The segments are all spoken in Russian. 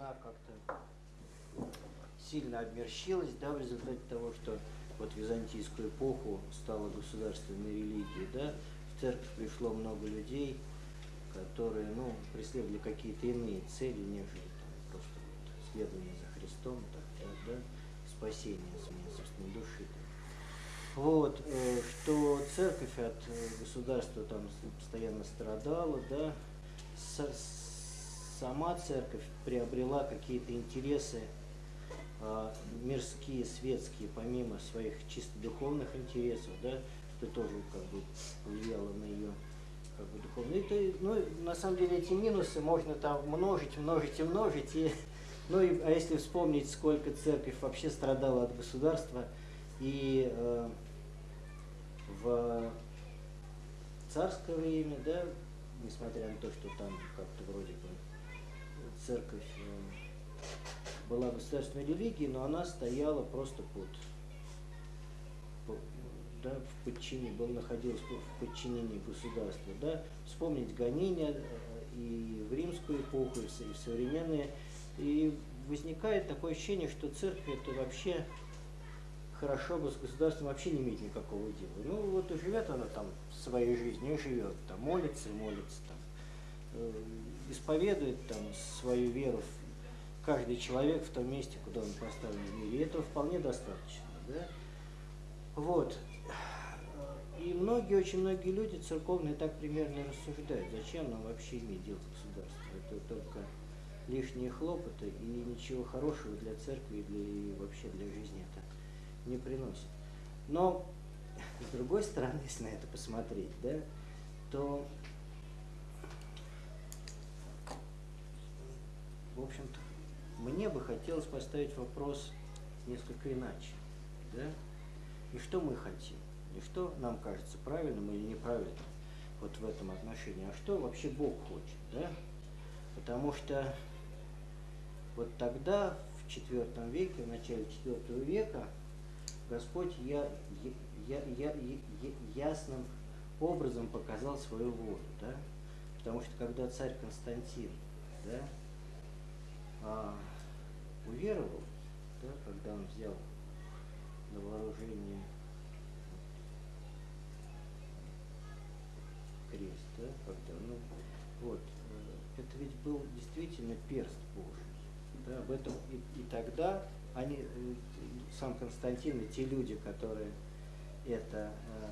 она как-то сильно обмерщилась, да, в результате того, что вот византийскую эпоху стала государственной религией, да, в церковь пришло много людей, которые, ну, преследовали какие-то иные цели, нежели там, просто вот, следование за Христом, так, да, да, спасение собственной души. Да. Вот, э, что церковь от э, государства там постоянно страдала, да, с, сама церковь приобрела какие-то интересы а, мирские, светские, помимо своих чисто духовных интересов, да, что тоже как бы повлияло на ее как бы духовно. Это, ну, на самом деле эти минусы можно там множить, множить и множить. И, ну, и, а если вспомнить, сколько церковь вообще страдала от государства, и э, в царское время, да, несмотря на то, что там как-то вроде церковь э, была государственной религией, но она стояла просто под да, в подчинении, был, находился в подчинении государства. Да. Вспомнить гонения э, и в римскую эпоху, и в современные. И возникает такое ощущение, что церковь это вообще хорошо бы с государством вообще не иметь никакого дела. Ну вот и живет она там своей жизнью, живет, там молится молится, там, э, исповедует там свою веру каждый человек в том месте, куда он поставлен в мире. И этого вполне достаточно. Да? Вот. И многие, очень многие люди церковные так примерно рассуждают, зачем нам вообще иметь дело с государством. Это только лишние хлопоты и ничего хорошего для церкви и, для, и вообще для жизни это не приносит. Но, с другой стороны, если на это посмотреть, да, то, в общем-то, мне бы хотелось поставить вопрос несколько иначе. Да? И что мы хотим? Не что нам кажется правильным или неправильным вот в этом отношении, а что вообще Бог хочет, да? Потому что вот тогда, в IV веке, в начале IV века, Господь я, я, я, я, ясным образом показал свою волю, да? Потому что когда царь Константин, да, а, уверовал, да, когда он взял на вооружение крест, да, когда, ну, вот, э, это ведь был действительно перст Божий, да, об этом и, и тогда они, э, сам Константин и те люди, которые это э,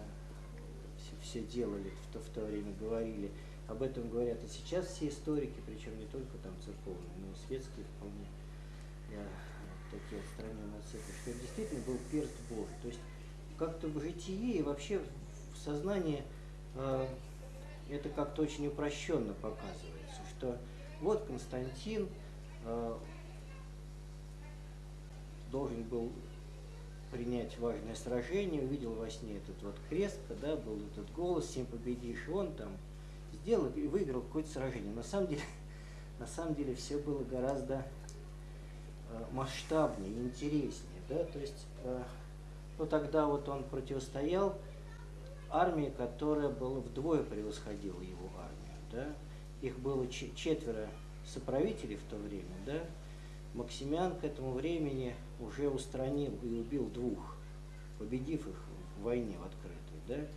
все, делали в то, в то время, говорили, об этом говорят и сейчас все историки, причем не только там церковные, но и светские вполне, я, такие отстраненные от церкви, что это действительно был перст Божий. То есть как-то в житии и вообще в сознании э, это как-то очень упрощенно показывается, что вот Константин э, должен был принять важное сражение, увидел во сне этот вот крест, да, был этот голос, всем победишь, он там сделал и выиграл какое-то сражение. На самом деле, на самом деле все было гораздо э, масштабнее, интереснее, да, то есть, э, ну тогда вот он противостоял армии, которая была вдвое превосходила его армию, да, их было четверо соправителей в то время, да, Максимян к этому времени уже устранил и убил двух, победив их в войне в открытой, да,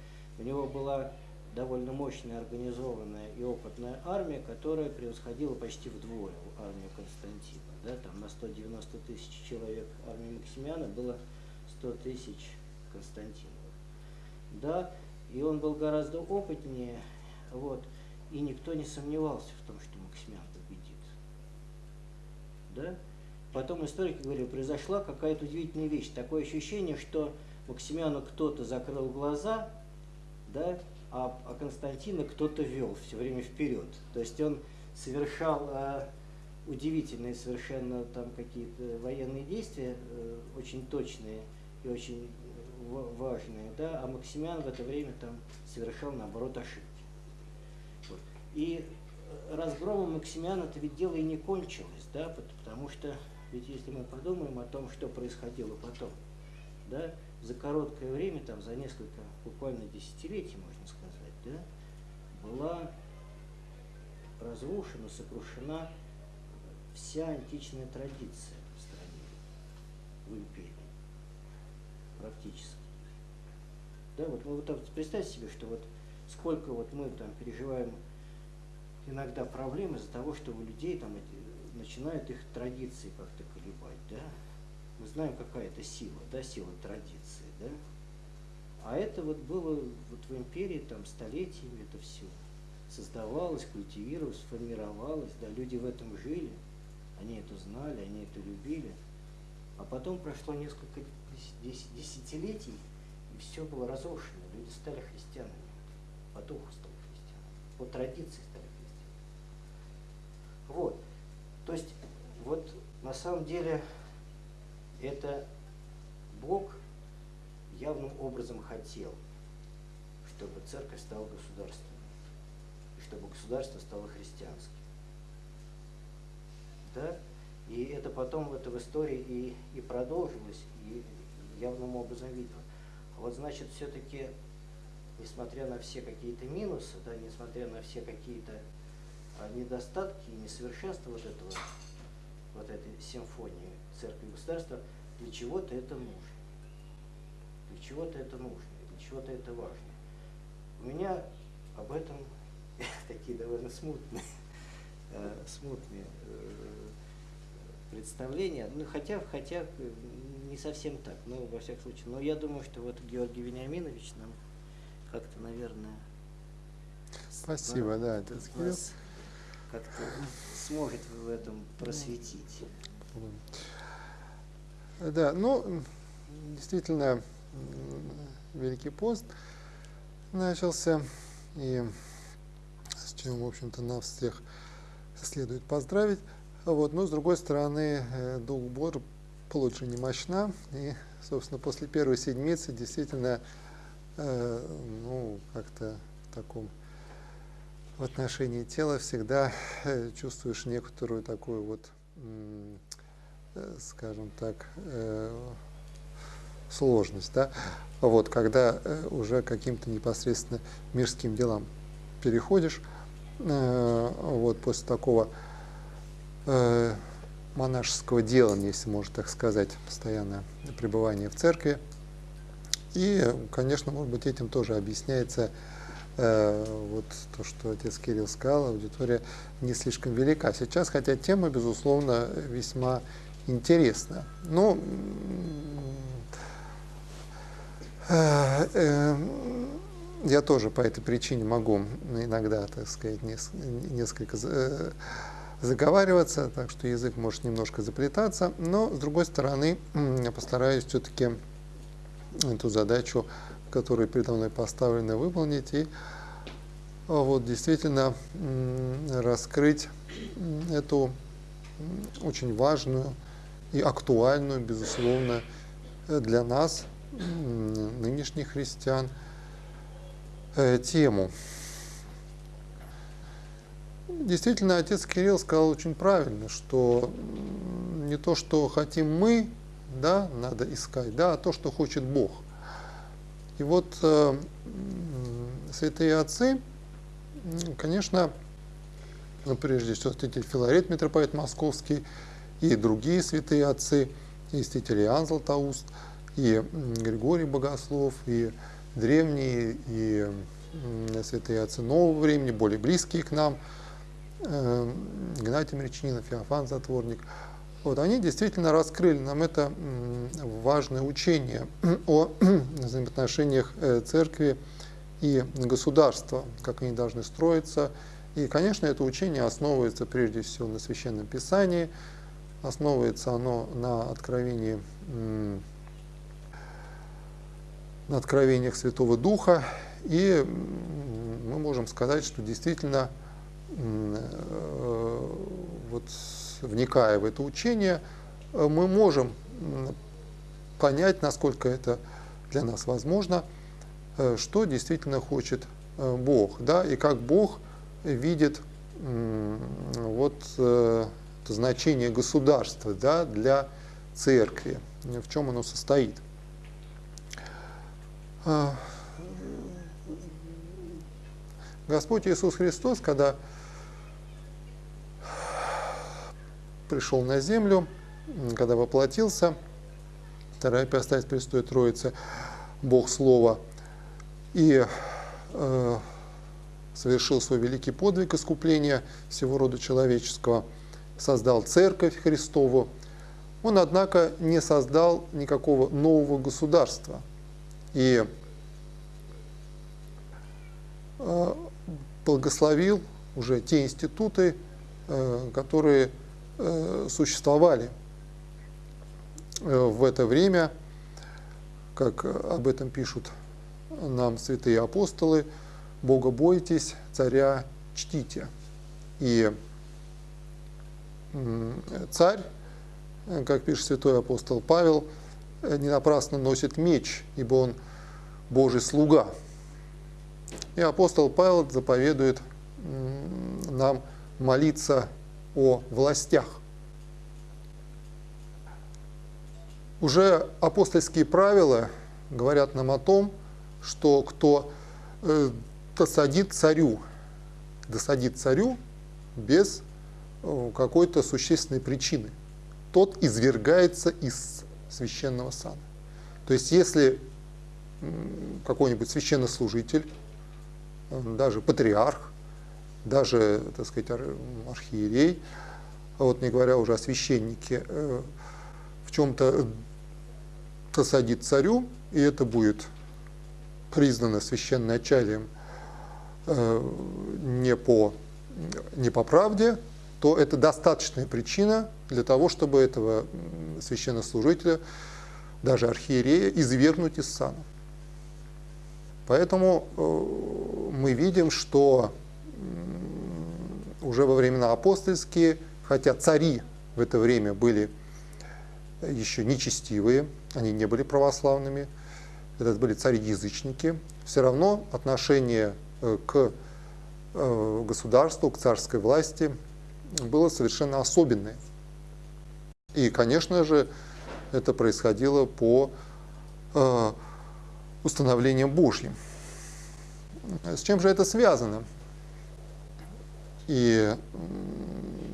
у него была довольно мощная, организованная и опытная армия, которая превосходила почти вдвое армию Константина. Да, там на 190 тысяч человек армии Максимиана было 100 тысяч Константиновых. Да, и он был гораздо опытнее, вот, и никто не сомневался в том, что Максимиан победит. Да? Потом историки говорили, произошла какая-то удивительная вещь. Такое ощущение, что Максимиану кто-то закрыл глаза, да, а, а Константина кто-то вел все время вперед. То есть он совершал а, удивительные совершенно там какие-то военные действия, а, очень точные и очень важные, да, а Максимян в это время там совершал наоборот ошибки. Вот. И э, разгромом Максимяна это ведь дело и не кончилось, да, потому что ведь если мы подумаем о том, что происходило потом, да, за короткое время, там, за несколько, буквально десятилетий, можно сказать, да, была разрушена, сокрушена вся античная традиция в стране, в империи, практически. Да, вот, ну, вот представьте себе, что вот сколько вот мы там переживаем иногда проблемы из-за того, что у людей там эти, начинают их традиции как-то колебать, да? Мы знаем, какая это сила, да, сила традиции, да? А это вот было вот в империи там столетиями это все создавалось, культивировалось, формировалось, да, люди в этом жили, они это знали, они это любили. А потом прошло несколько десятилетий, и все было разрушено. Люди стали христианами, по духу стали христианами, по традиции стали христианами. Вот. То есть, вот на самом деле, это Бог явным образом хотел, чтобы церковь стала государством чтобы государство стало христианским. Да? И это потом это в истории и, и продолжилось, и явным образом видно. А вот значит, все-таки, несмотря на все какие-то минусы, да, несмотря на все какие-то а, недостатки и несовершенства вот этого, вот этой симфонии церкви и государства, для чего-то это нужно. Для чего-то это нужно, для чего-то это важно. У меня об этом такие довольно смутные, э, смутные э, представления. Ну, хотя, хотя не совсем так, но во всяком случае. Но я думаю, что вот Георгий Вениаминович нам как-то, наверное, Спасибо, да, это как-то сможет в этом просветить. Да, ну, действительно, Великий пост начался, и чем, в общем-то, нас всех следует поздравить. Вот. Но, с другой стороны, э, Дух Божий получше не мощна. И, собственно, после первой седмицы действительно, э, ну, как-то в таком в отношении тела всегда э, чувствуешь некоторую такую вот, скажем так, э, сложность, да, вот, когда э, уже каким-то непосредственно мирским делам переходишь, Э, вот, после такого э, монашеского делания, если можно так сказать, постоянное пребывание в церкви. И, конечно, может быть, этим тоже объясняется э, вот то, что отец Кирилл сказал, аудитория не слишком велика сейчас, хотя тема, безусловно, весьма интересна. Но э, э, я тоже по этой причине могу иногда, так сказать, несколько э, заговариваться, так что язык может немножко заплетаться, но, с другой стороны, я постараюсь все-таки эту задачу, которая передо мной поставлена, выполнить и вот действительно раскрыть эту очень важную и актуальную, безусловно, для нас, нынешних христиан, э, тему. Действительно, отец Кирилл сказал очень правильно, что не то, что хотим мы, да, надо искать, да, а то, что хочет Бог. И вот э, святые отцы, конечно, ну, прежде всего святитель Филарет, митрополит Московский, и другие святые отцы, и святитель Иоанн Златоуст, и Григорий Богослов, и древние и святые отцы нового времени, более близкие к нам, э, Игнатий Мречнинов, Феофан Затворник, вот, они действительно раскрыли. Нам это важное учение о взаимоотношениях э, церкви и государства, как они должны строиться. И, конечно, это учение основывается прежде всего на Священном Писании, основывается оно на откровении на откровениях Святого Духа, и мы можем сказать, что действительно, э, вот, вникая в это учение, э, мы можем понять, насколько это для нас возможно, э, что действительно хочет Бог, да, и как Бог видит вот значение государства да, для церкви, в чем оно состоит. А, Господь Иисус Христос, когда пришел на землю, когда воплотился, вторая ипостась Престой Троицы, Бог Слова, и э, совершил свой великий подвиг искупления всего рода человеческого, создал Церковь Христову. Он, однако, не создал никакого нового государства. И э, благословил уже те институты, э, которые э, существовали в это время, как об этом пишут нам святые апостолы, Бога бойтесь, царя чтите. И царь, как пишет святой апостол Павел, не напрасно носит меч, ибо он Божий слуга. И апостол Павел заповедует нам молиться о властях. Уже апостольские правила говорят нам о том, что кто э, досадит царю, досадит царю без э, какой-то существенной причины, тот извергается из священного сана. То есть если какой-нибудь священнослужитель, э, даже патриарх, даже, так сказать, архиерей, а вот не говоря уже о священнике, э, в чем-то досадит царю, и это будет признано священноначалием Э, не по, не по правде, то это достаточная причина для того, чтобы этого священнослужителя, даже архиерея, извергнуть из сана. Поэтому э, мы видим, что уже во времена апостольские, хотя цари в это время были еще нечестивые, они не были православными, это были цари-язычники, все равно отношение Э, к э, государству, к царской власти было совершенно особенное. И, конечно же, это происходило по э, установлениям Божьим. С чем же это связано? И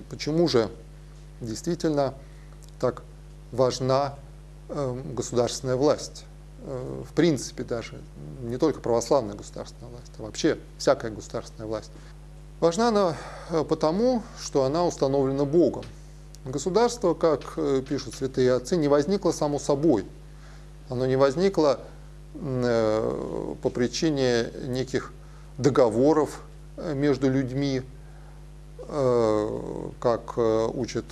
почему же действительно так важна государственная власть? Э, в принципе даже, не только православная государственная власть, а вообще всякая государственная власть. Важна она э, потому, что она установлена Богом. Государство, как э, пишут святые отцы, не возникло само собой. Оно не возникло по причине неких договоров между людьми, как учат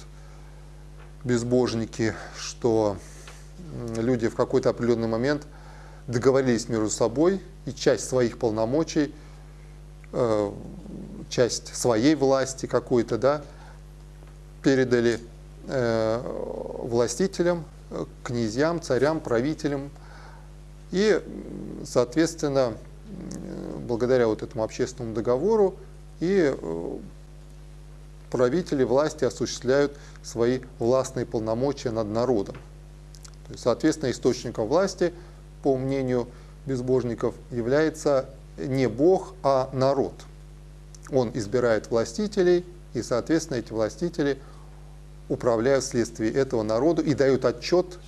безбожники, что люди в какой-то определенный момент договорились между собой и часть своих полномочий, э, часть своей власти какой-то, да, передали э, властителям, князьям, царям, правителям. И, соответственно, благодаря вот этому общественному договору и э, правители власти осуществляют свои властные полномочия над народом. То есть, соответственно, источником власти, по мнению безбожников, является не Бог, а народ. Он избирает властителей, и, соответственно, эти властители управляют вследствие этого народу и дают отчет,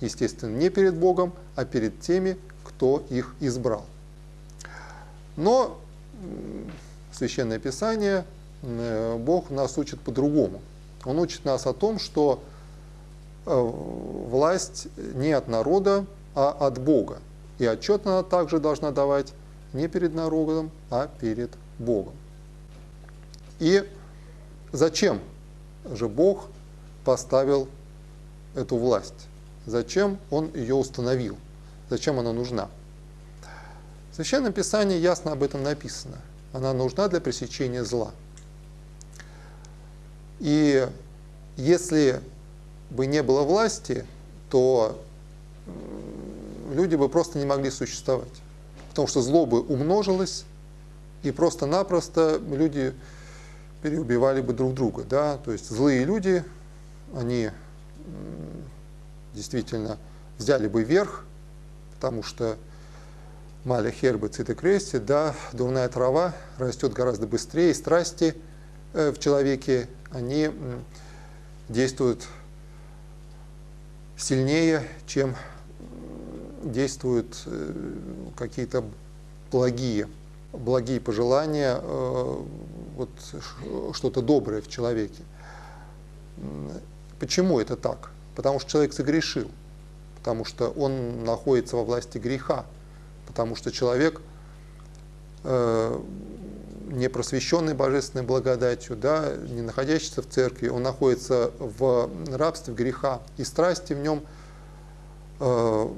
естественно, не перед Богом, а перед теми, кто их избрал. Но Священное Писание, э, Бог нас учит по-другому. Он учит нас о том, что Э, власть не от народа, а от Бога. И отчет она также должна давать не перед народом, а перед Богом. И зачем же Бог поставил эту власть? Зачем Он ее установил? Зачем она нужна? В Священном Писании ясно об этом написано. Она нужна для пресечения зла. И если бы не было власти, то люди бы просто не могли существовать. Потому что зло бы умножилось, и просто-напросто люди переубивали бы друг друга. Да? То есть злые люди, они действительно взяли бы верх, потому что маля хербы цитокрести, да, дурная трава растет гораздо быстрее, страсти э, в человеке, они действует сильнее, чем действуют э, какие-то благие, благие пожелания, э, вот что-то доброе в человеке. Почему это так? Потому что человек согрешил, потому что он находится во власти греха, потому что человек э, не просвещенный божественной благодатью, да, не находящийся в церкви, он находится в рабстве греха, и страсти в нем э,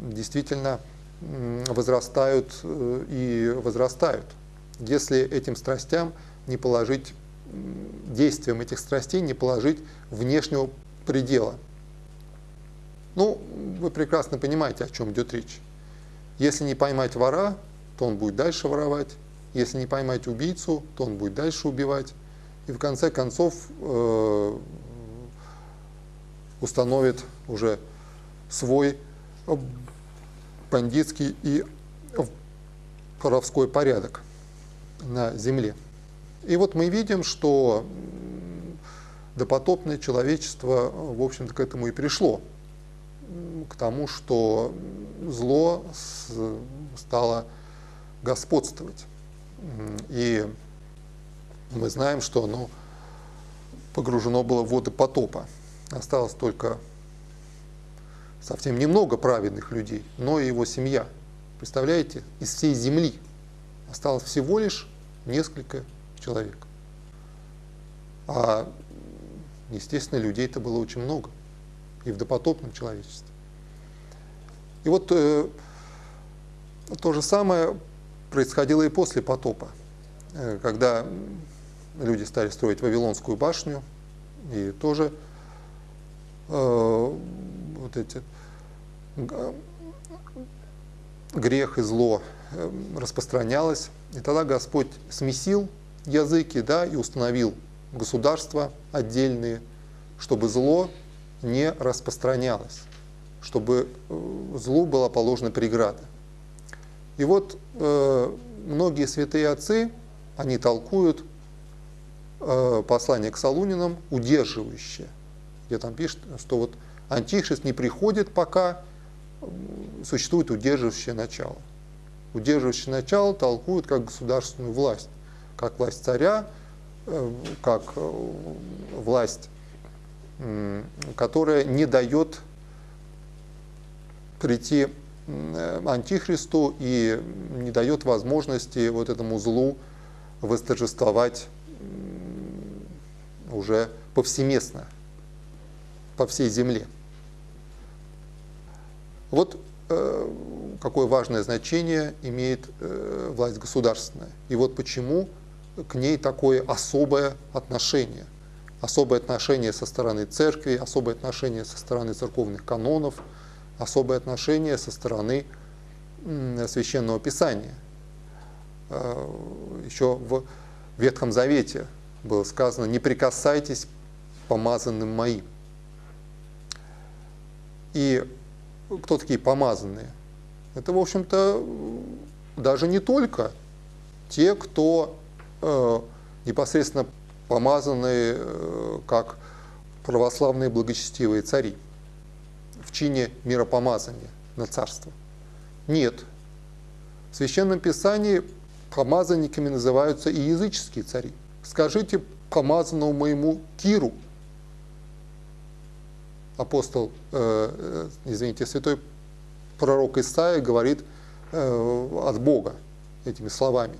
действительно возрастают э, и возрастают. Если этим страстям не положить, действием этих страстей не положить внешнего предела. Ну, вы прекрасно понимаете, о чем идет речь. Если не поймать вора, то он будет дальше воровать. Если не поймать убийцу, то он будет дальше убивать. И в конце концов э, установит уже свой бандитский и воровской порядок на земле. И вот мы видим, что допотопное человечество, в общем-то, к этому и пришло. К тому, что зло стало господствовать. И мы знаем, что оно погружено было в воды потопа. Осталось только совсем немного праведных людей, но и его семья. Представляете, из всей земли осталось всего лишь несколько человек. А, естественно, людей-то было очень много и в допотопном человечестве. И вот э, то же самое происходило и после потопа, э, когда люди стали строить Вавилонскую башню, и тоже э, вот эти грех и зло э, распространялось. И тогда Господь смесил языки да, и установил государства отдельные, чтобы зло не распространялось, чтобы злу была положена преграда. И вот э, многие святые отцы, они толкуют э, послание к Солунинам удерживающее, где там пишет, что вот антихрист не приходит, пока существует удерживающее начало. Удерживающее начало толкуют как государственную власть, как власть царя, э, как э, власть, которая не дает прийти антихристу и не дает возможности вот этому злу восторжествовать уже повсеместно, по всей земле. Вот э, какое важное значение имеет э, власть государственная. И вот почему к ней такое особое отношение. Особое отношение со стороны церкви, особое отношение со стороны церковных канонов – особое отношение со стороны Священного Писания. Э, Еще в Ветхом Завете было сказано, не прикасайтесь помазанным моим. И кто такие помазанные? Это, в общем-то, даже не только те, кто э, непосредственно помазаны э, как православные благочестивые цари в чине миропомазания на царство. Нет. В Священном Писании помазанниками называются и языческие цари. Скажите помазанному моему Киру, апостол, э, э, извините, святой пророк Исаия говорит э, от Бога этими словами.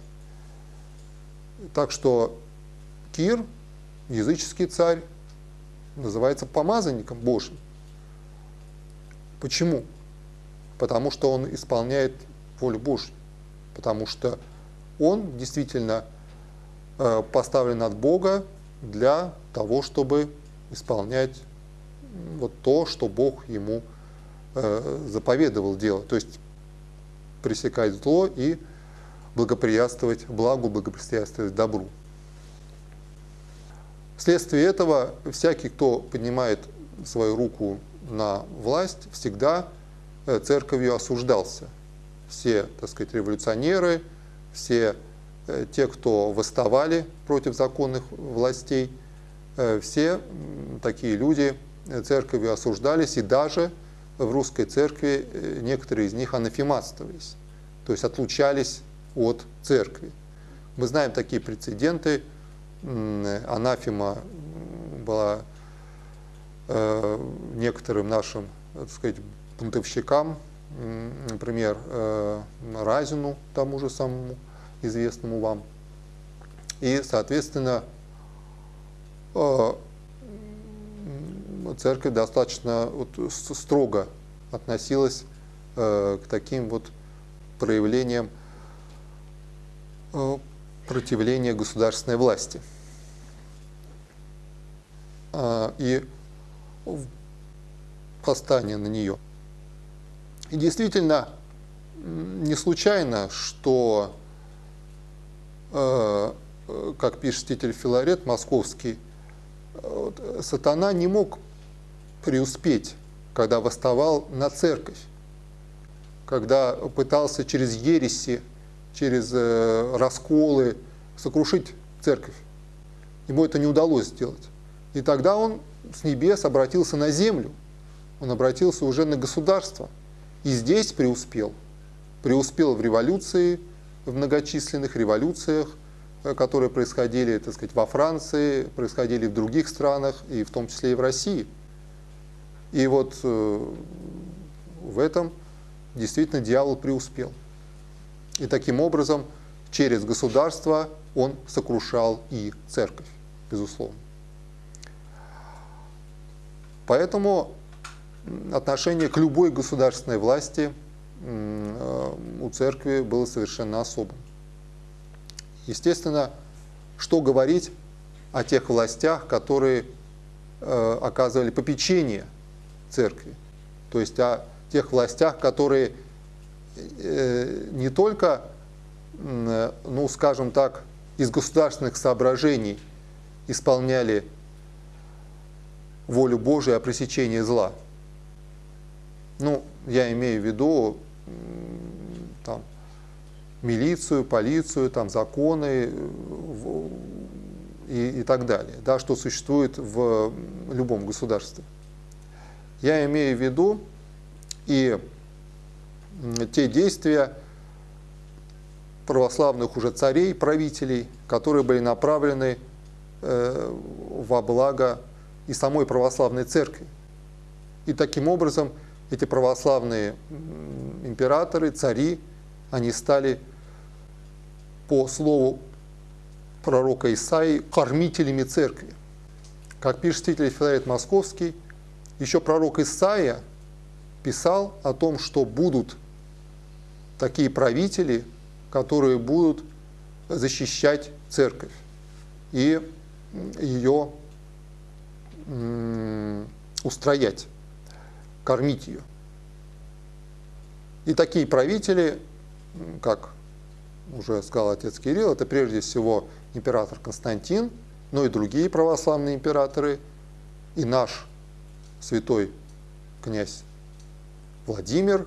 Так что Кир, языческий царь, называется помазанником Божьим. Почему? Потому что он исполняет волю Божью. Потому что он действительно поставлен от Бога для того, чтобы исполнять вот то, что Бог ему э, заповедовал делать. То есть пресекать зло и благоприятствовать благу, благоприятствовать добру. Вследствие этого всякий, кто поднимает свою руку на власть, всегда э, церковью осуждался. Все, так сказать, революционеры, все э, те, кто восставали против законных властей, э, все такие люди церковью осуждались, и даже в русской церкви некоторые из них анафематствовались, то есть отлучались от церкви. Мы знаем такие прецеденты. Анафема была некоторым нашим, так сказать, бунтовщикам, например, Разину, тому же самому известному вам. И, соответственно, э, церковь достаточно вот строго относилась э, к таким вот проявлениям э, противления государственной власти. И восстание на нее. И действительно, не случайно, что Э, как пишет ститель Филарет московский, сатана не мог преуспеть, когда восставал на церковь, когда пытался через ереси, через э, расколы сокрушить церковь. Ему это не удалось сделать. И тогда он с небес обратился на землю, он обратился уже на государство. И здесь преуспел. Преуспел в революции, в многочисленных революциях, Э, которые происходили, так сказать, во Франции, происходили в других странах, и в том числе и в России. И вот э, в этом действительно дьявол преуспел. И таким образом через государство он сокрушал и церковь, безусловно. Поэтому отношение к любой государственной власти э, у церкви было совершенно особым. Естественно, что говорить о тех властях, которые э, оказывали попечение церкви, то есть о тех властях, которые э, не только, э, ну, скажем так, из государственных соображений исполняли волю Божию о пресечении зла. Ну, я имею в виду там, милицию, полицию, там, законы и, и так далее, да, что существует в любом государстве. Я имею в виду и те действия православных уже царей, правителей, которые были направлены э, во благо и самой православной церкви. И таким образом эти православные императоры, цари, они стали по слову пророка Исаии, кормителями церкви. Как пишет святитель Филарет Московский, еще пророк Исаия писал о том, что будут такие правители, которые будут защищать церковь и ее устроять, кормить ее. И такие правители, как уже сказал отец Кирилл, это прежде всего император Константин, но и другие православные императоры, и наш святой князь Владимир,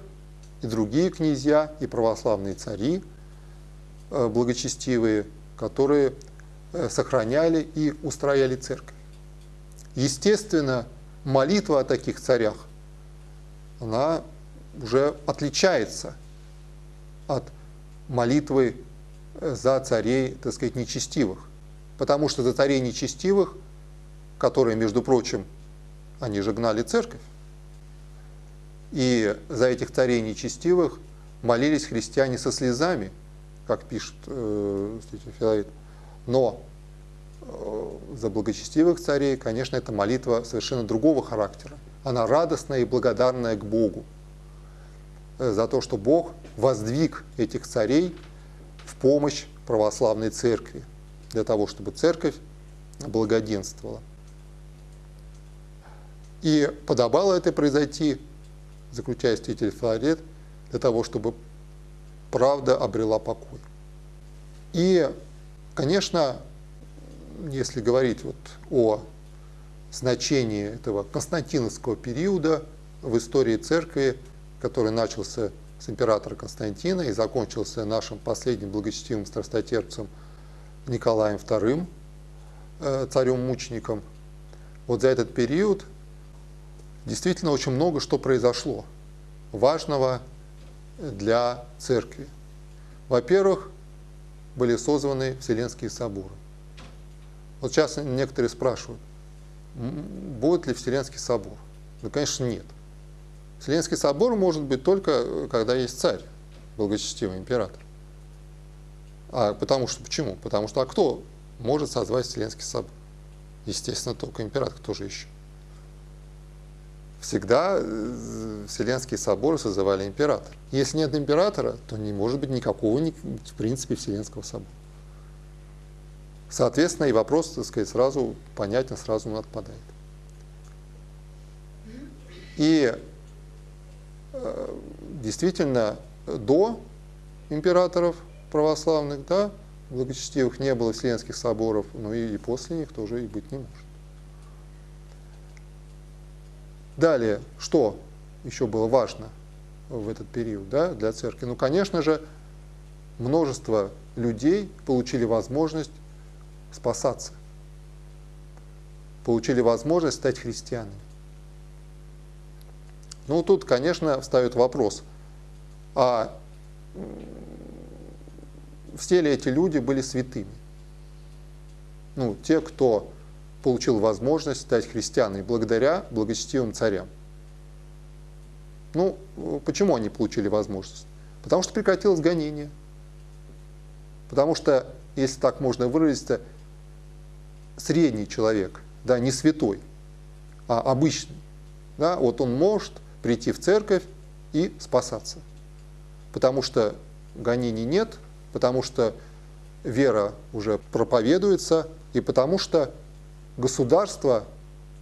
и другие князья, и православные цари э, благочестивые, которые э, сохраняли и устрояли церковь. Естественно, молитва о таких царях, она уже отличается от молитвы э, за царей, так сказать, нечестивых. Потому что за царей нечестивых, которые, между прочим, они же гнали церковь, и за этих царей нечестивых молились христиане со слезами, как пишет э, Филарет. Но э, за благочестивых царей, конечно, это молитва совершенно другого характера. Она радостная и благодарная к Богу. Э, за то, что Бог воздвиг этих царей в помощь православной церкви, для того, чтобы церковь благоденствовала. И подобало это произойти, заключая святитель Филарет, для того, чтобы правда обрела покой. И, конечно, если говорить вот о значении этого константиновского периода в истории церкви, который начался с императора Константина и закончился нашим последним благочестивым страстотерпцем Николаем II, э, царем-мучеником, вот за этот период действительно очень много что произошло важного для церкви. Во-первых, были созваны Вселенские соборы. Вот сейчас некоторые спрашивают, будет ли Вселенский собор? Ну, конечно, нет. Вселенский собор может быть только, когда есть царь, благочестивый император. А потому что, почему? Потому что, а кто может созвать Вселенский собор? Естественно, только император, кто же еще? Всегда э, Вселенские соборы созывали император. Если нет императора, то не может быть никакого, в принципе, Вселенского собора. Соответственно, и вопрос, так сказать, сразу понятен, сразу он отпадает. И э, действительно, до императоров православных, да, благочестивых не было Вселенских соборов, но и после них тоже и быть не может. Далее, что еще было важно в этот период да, для церкви? Ну, конечно же, множество людей получили возможность спасаться, получили возможность стать христианами. Ну, тут, конечно, встает вопрос, а все ли эти люди были святыми? Ну, те, кто получил возможность стать христианами благодаря благочестивым царям. Ну, почему они получили возможность? Потому что прекратилось гонение. Потому что, если так можно выразиться, средний человек, да, не святой, а обычный, да, вот он может прийти в церковь и спасаться. Потому что гонений нет, потому что вера уже проповедуется, и потому что государство,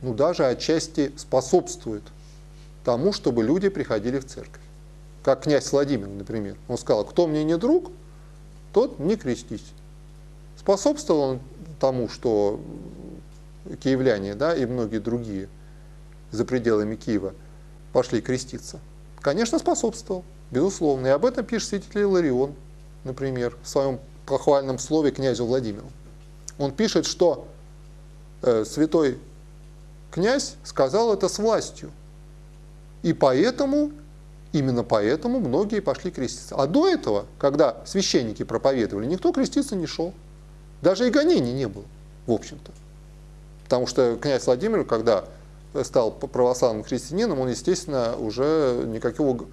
ну даже отчасти способствует тому, чтобы люди приходили в церковь. Как князь Владимир, например. Он сказал, кто мне не друг, тот не крестись. Способствовал он тому, что киевляне да, и многие другие за пределами Киева пошли креститься? Конечно, способствовал, безусловно. И об этом пишет святитель Иларион например, в своем похвальном слове князю Владимиру. Он пишет, что святой князь сказал это с властью. И поэтому, именно поэтому многие пошли креститься. А до этого, когда священники проповедовали, никто креститься не шел. Даже и гонений не было, в общем-то. Потому что князь Владимир, когда стал православным христианином, он, естественно, уже никакого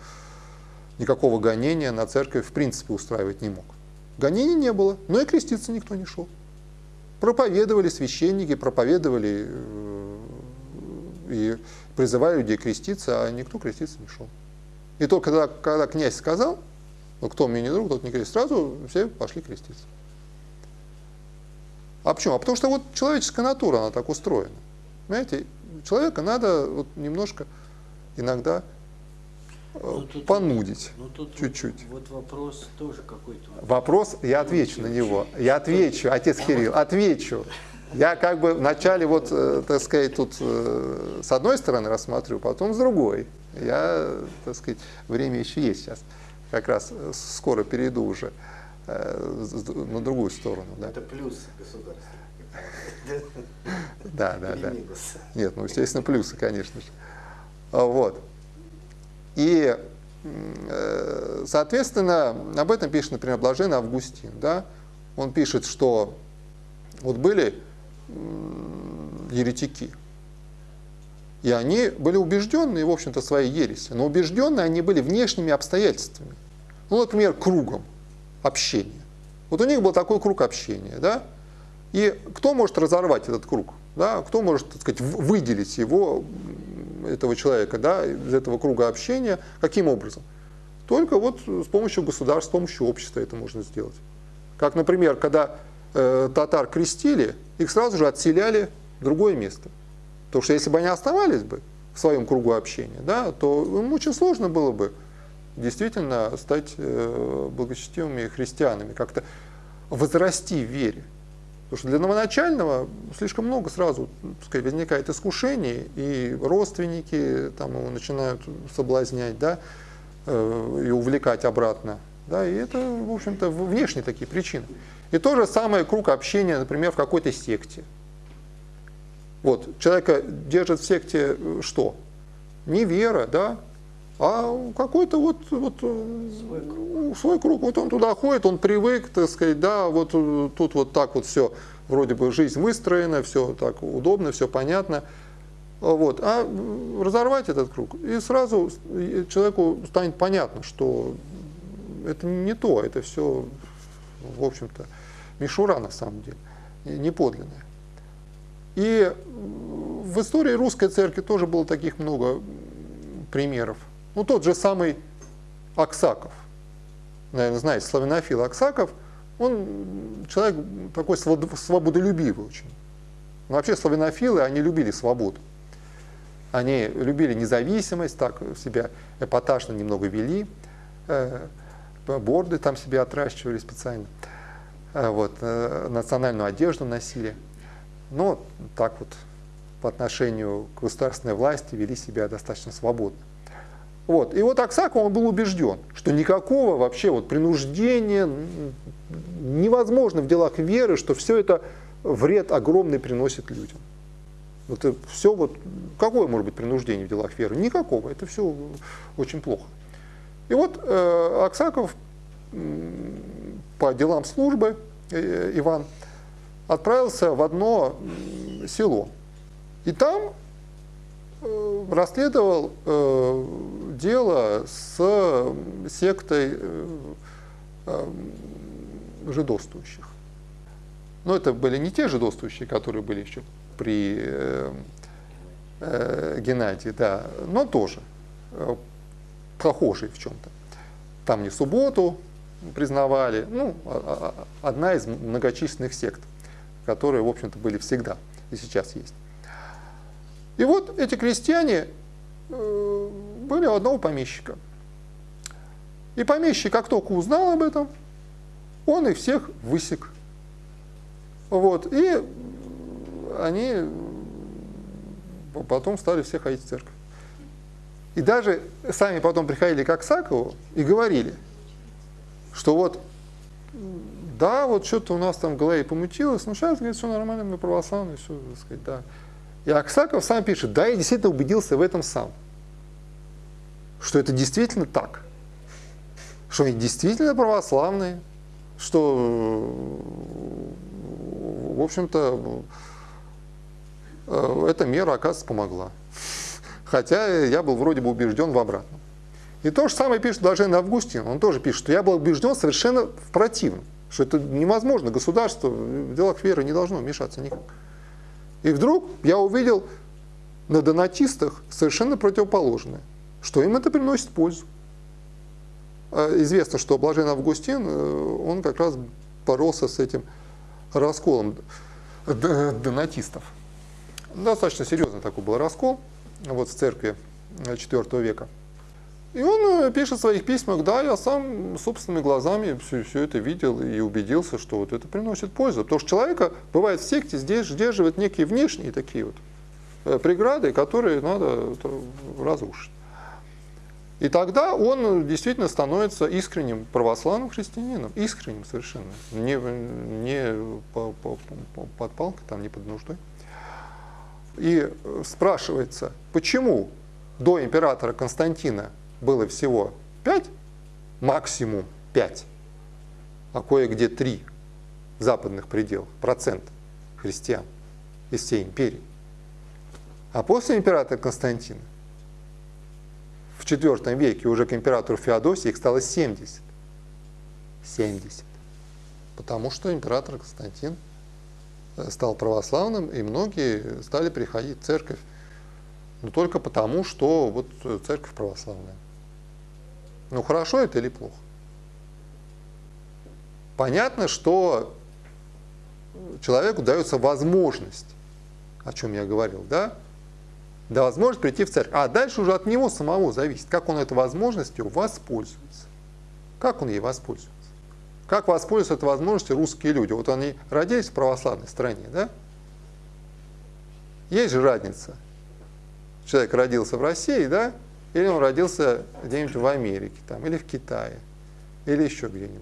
никакого гонения на церковь в принципе устраивать не мог. Гонений не было, но и креститься никто не шел. Проповедовали священники, проповедовали э, и призывали людей креститься, а никто креститься не шел. И только когда, когда князь сказал, ну кто мне не друг, тот не крестит, сразу все пошли креститься. А почему? А потому что вот человеческая натура, она так устроена. Понимаете, человека надо вот немножко иногда ну, тут, понудить ну, чуть-чуть. Вот, вот вопрос тоже какой-то. Вопрос, я отвечу на него. Я отвечу, отец Кирилл, отвечу. Я как бы вначале вот, э, так сказать, тут э, с одной стороны рассмотрю, потом с другой. Я, так сказать, время еще есть сейчас. Как раз э, скоро перейду уже на другую сторону. Да. Это плюс государства. Да, да, да. Нет, ну, естественно, плюсы, конечно же. Вот. И, э, соответственно, об этом пишет, например, Блаженный Августин. Да? Он пишет, что вот были еретики, и они были убежденные, в общем-то, своей ереси, но убежденные они были внешними обстоятельствами. Ну, например, кругом общения. Вот у них был такой круг общения, да? И кто может разорвать этот круг? Да? Кто может, так сказать, выделить его этого человека да, из этого круга общения. Каким образом? Только вот с помощью государства, с помощью общества это можно сделать. Как, например, когда э, татар крестили, их сразу же отселяли в другое место. Потому что если бы они оставались бы в своем кругу общения, да, то им очень сложно было бы действительно стать э, благочестивыми христианами, как-то возрасти в вере. Потому что для новоначального слишком много сразу так сказать, возникает искушений, и родственники там, его начинают соблазнять да, э, и увлекать обратно. Да, и это, в общем-то, внешние такие причины. И то же самое круг общения, например, в какой-то секте. Вот, человека держит в секте э, что? Не вера, да, а какой-то вот, вот э, свой круг. свой круг. Вот он туда ходит, он привык, так сказать, да, вот э, тут вот так вот все, вроде бы жизнь выстроена, все так удобно, все понятно. Вот. А разорвать этот круг, и сразу человеку станет понятно, что это не то, это все, в общем-то, мишура на самом деле, не подлинная. И в истории русской церкви тоже было таких много примеров. Ну, тот же самый Аксаков, наверное, знаете, славянофил Аксаков, он человек такой свободолюбивый очень. Вообще славянофилы, они любили свободу. Они любили независимость, так себя эпатажно немного вели, э, борды там себе отращивали специально, э, вот, э, национальную одежду носили. Но так вот по отношению к государственной власти вели себя достаточно свободно. Вот. И вот Аксаков он был убежден, что никакого вообще вот принуждения невозможно в делах веры, что все это вред огромный приносит людям. Вот это все вот, какое может быть принуждение в делах веры? Никакого, это все очень плохо. И вот э, Аксаков э, по делам службы, э, Иван, отправился в одно село. И там э, расследовал э, дело с сектой э, э, жидовствующих. Но это были не те жидовствующие, которые были еще при э, э, Геннадии, да, но тоже э, похожие в чем-то. Там не субботу признавали, ну, а, а, а, одна из многочисленных сект, которые, в общем-то, были всегда и сейчас есть. И вот эти крестьяне э, были у одного помещика. И помещик, как только узнал об этом, он их всех высек. Вот. И они потом стали все ходить в церковь. И даже сами потом приходили к Аксакову и говорили, что вот, да, вот что-то у нас там в голове помутилось, но сейчас, говорит, все нормально, мы православные, все, так сказать, да. И Аксаков сам пишет, да, я действительно убедился в этом сам, что это действительно так, что они действительно православные, что, в общем-то, Э, эта мера, оказывается, помогла. Хотя я был вроде бы убежден в обратном. И то же самое пишет Блаженный Августин. Он тоже пишет, что я был убежден совершенно в противном. Что это невозможно, государство в делах веры не должно вмешаться никак. И вдруг я увидел на донатистах совершенно противоположное, что им это приносит пользу. А известно, что Блаженный Августин, э, он как раз боролся с этим расколом донатистов. Достаточно серьезный такой был раскол вот, в церкви IV века. И он э, пишет в своих письмах, да, я сам собственными глазами все, все это видел и убедился, что вот это приносит пользу. Потому что человека, бывает, в секте здесь сдерживают некие внешние такие вот э, преграды, которые надо разрушить. И тогда он действительно становится искренним православным христианином, искренним совершенно, не, не по, по, по, под палкой, там, не под нуждой. И спрашивается, почему до императора Константина было всего 5, максимум 5, а кое-где 3 западных пределах, процент христиан из всей империи. А после императора Константина в IV веке уже к императору Феодосии их стало 70. 70. Потому что император Константин стал православным, и многие стали приходить в церковь, но только потому, что вот церковь православная. Ну хорошо это или плохо? Понятно, что человеку дается возможность, о чем я говорил, да, да возможность прийти в церковь. А дальше уже от него самого зависит, как он этой возможностью воспользуется. Как он ей воспользуется. Как воспользуются этой возможностью русские люди? Вот они родились в православной стране, да? Есть же разница. Человек родился в России, да? Или он родился где-нибудь в Америке, там, или в Китае, или еще где-нибудь.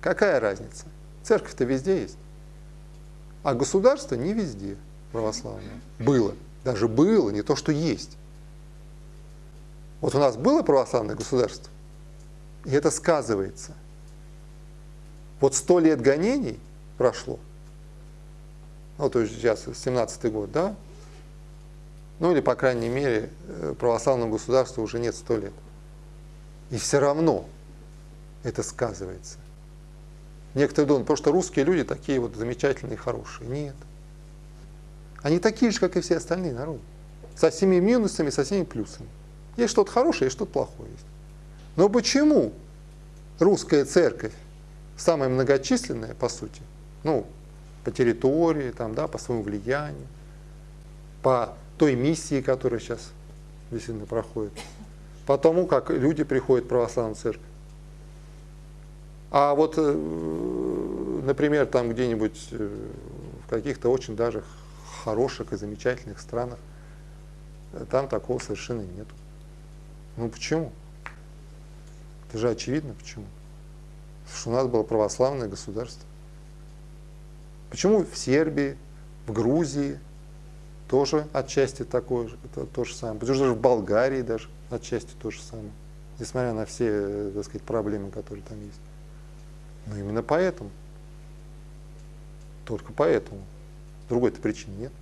Какая разница? Церковь-то везде есть. А государство не везде. православное. Было. Даже было, не то, что есть. Вот у нас было православное государство, и это сказывается. Вот сто лет гонений прошло, ну, то есть сейчас 17-й год, да? Ну, или, по крайней мере, э, православному государству уже нет сто лет. И все равно это сказывается. Некоторые думают, что русские люди такие вот замечательные хорошие. Нет. Они такие же, как и все остальные народы. Со всеми минусами, со всеми плюсами. Есть что-то хорошее, есть что-то плохое. Есть. Но почему русская церковь самая многочисленная, по сути, ну, по территории, там, да, по своему влиянию, по той миссии, которая сейчас действительно проходит, по тому, как люди приходят в православную церковь. А вот, э, например, там где-нибудь э, в каких-то очень даже хороших и замечательных странах, э, там такого совершенно нет. Ну почему? Это же очевидно почему. Потому что у нас было православное государство. Почему в Сербии, в Грузии тоже отчасти такое это то же самое. Потому что в Болгарии даже отчасти то же самое. Несмотря на все, э, так сказать, проблемы, которые там есть. Но именно поэтому. Только поэтому. Другой-то причины нет.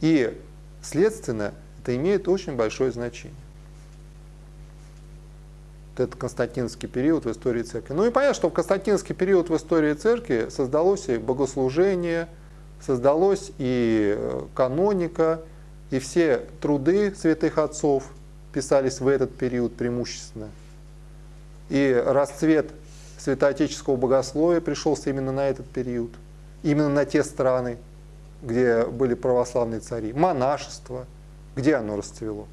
И, следственно, это имеет очень большое значение вот этот константинский период в истории церкви. Ну и понятно, что в константинский период в истории церкви создалось и богослужение, создалось и э, каноника, и все труды святых отцов писались в этот период преимущественно. И расцвет святоотеческого богословия пришелся именно на этот период, именно на те страны, где были православные цари. Монашество, где оно расцвело.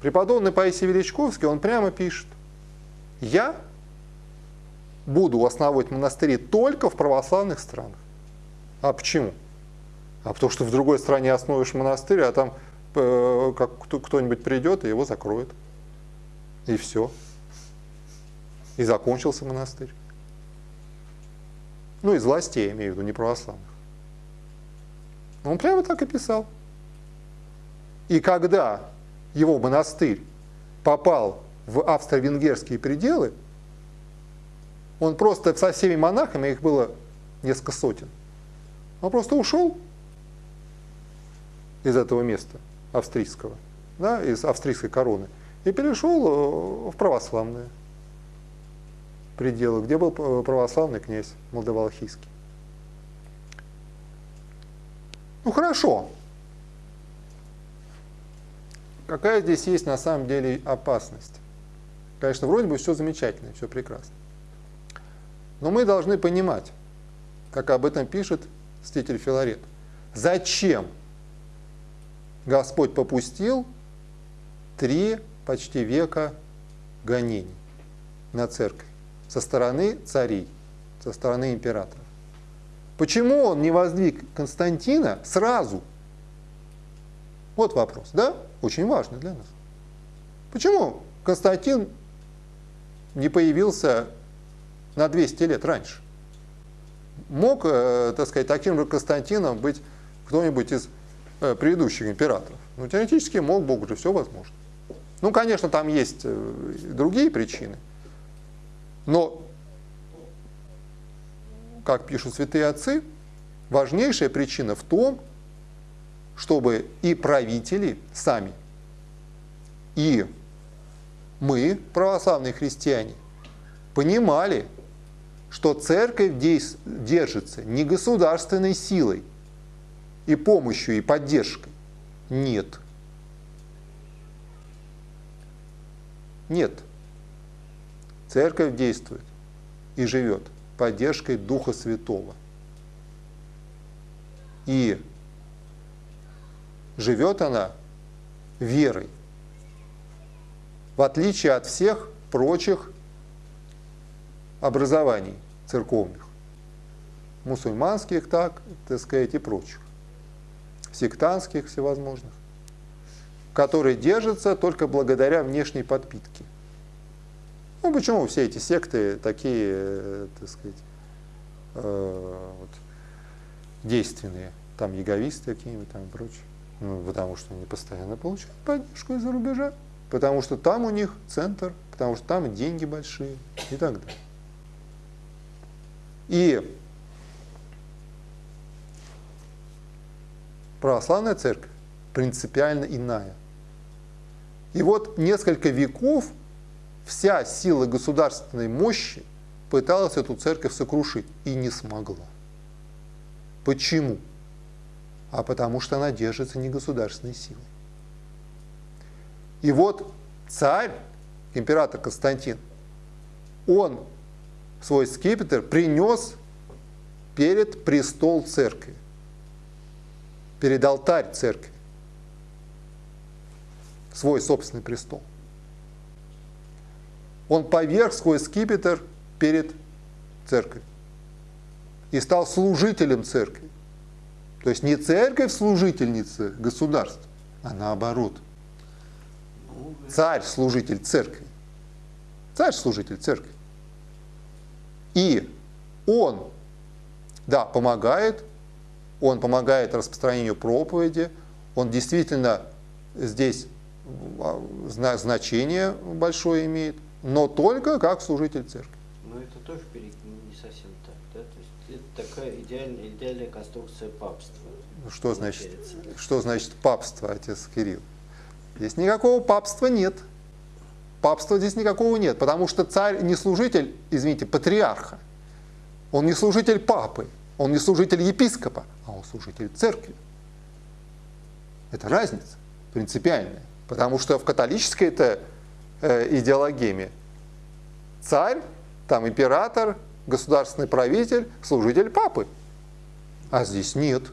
Преподобный Паисий Величковский, он прямо пишет, я буду основывать монастыри только в православных странах. А почему? А потому что в другой стране основываешь монастырь, а там э, кто-нибудь придет и его закроет. И все. И закончился монастырь. Ну, из властей, я имею в виду, не православных. Он прямо так и писал. И когда его монастырь попал в австро-венгерские пределы, он просто со всеми монахами, их было несколько сотен, он просто ушел из этого места австрийского, да, из австрийской короны, и перешел э, в православные пределы, где был православный князь Молдавалхийский. Ну хорошо. Какая здесь есть на самом деле опасность? Конечно, вроде бы все замечательно, все прекрасно. Но мы должны понимать, как об этом пишет Ститель Филарет, зачем Господь попустил три почти века гонений на церковь со стороны царей, со стороны императоров. Почему он не воздвиг Константина сразу? Вот вопрос, да? Очень важный для нас. Почему Константин не появился на 200 лет раньше. Мог, э, так сказать, таким же Константином быть кто-нибудь из э, предыдущих императоров. Ну, теоретически мог, Бог же все возможно. Ну, конечно, там есть э, другие причины. Но, как пишут святые отцы, важнейшая причина в том, чтобы и правители сами, и мы, православные христиане, понимали, что церковь держится не государственной силой и помощью, и поддержкой. Нет. Нет. Церковь действует и живет поддержкой Духа Святого. И живет она верой в отличие от всех прочих образований церковных, мусульманских, так, так сказать, и прочих, сектантских всевозможных, которые держатся только благодаря внешней подпитке. Ну, почему все эти секты такие, так сказать, э, вот, действенные, там яговисты какие-нибудь там и прочее. Ну, потому что они постоянно получают поддержку из-за рубежа, потому что там у них центр, потому что там деньги большие и так далее. И православная церковь принципиально иная. И вот несколько веков вся сила государственной мощи пыталась эту церковь сокрушить и не смогла. Почему? А потому что она держится не государственной силой. И вот царь, император Константин, он свой скипетр принес перед престол церкви, перед алтарь церкви, свой собственный престол. Он поверг свой скипетр перед церковью и стал служителем церкви. То есть не церковь служительница государства, а наоборот. Царь служитель церкви. Царь служитель церкви. И он, да, помогает, он помогает распространению проповеди, он действительно здесь а, значение большое имеет, но только как служитель церкви. Но это тоже не совсем так, да? То есть это такая идеальная, идеальная конструкция папства. Что значит, что значит папство, отец Кирилл? Здесь никакого папства нет. Папства здесь никакого нет, потому что царь не служитель, извините, патриарха. Он не служитель папы, он не служитель епископа, а он служитель церкви. Это разница принципиальная. Потому что в католической это э, идеологеме царь, там император, государственный правитель, служитель папы. А здесь нет.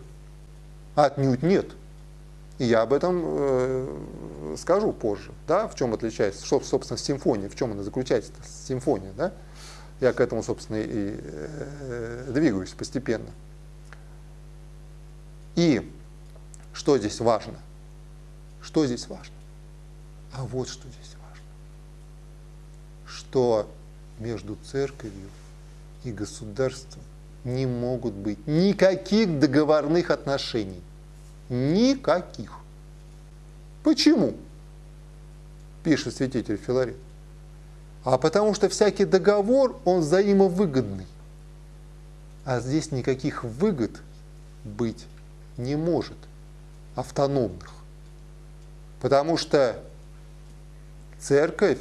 Отнюдь нет. И я об этом э, скажу позже, да, в чем отличается, что, собственно, симфония, в чем она заключается, симфония, да. Я к этому, собственно, и э, двигаюсь постепенно. И что здесь важно? Что здесь важно? А вот что здесь важно. Что между церковью и государством не могут быть никаких договорных отношений. Никаких. Почему? Пишет святитель Филарет. А потому что всякий договор, он взаимовыгодный. А здесь никаких выгод быть не может, автономных. Потому что церковь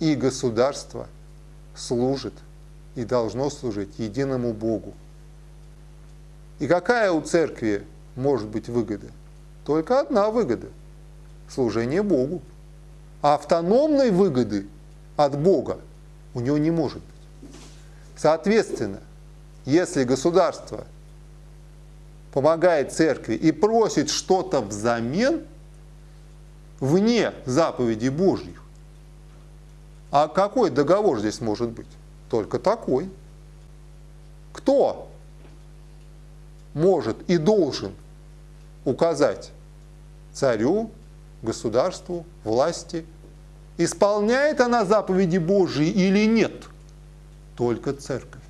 и государство служат и должно служить единому Богу. И какая у церкви может быть выгода? Только одна выгода – служение Богу. А автономной выгоды от Бога у него не может быть. Соответственно, если государство помогает церкви и просит что-то взамен, вне заповедей Божьих, а какой договор здесь может быть? Только такой. Кто может и должен указать царю, государству, власти, исполняет она заповеди Божьи или нет? Только церковь.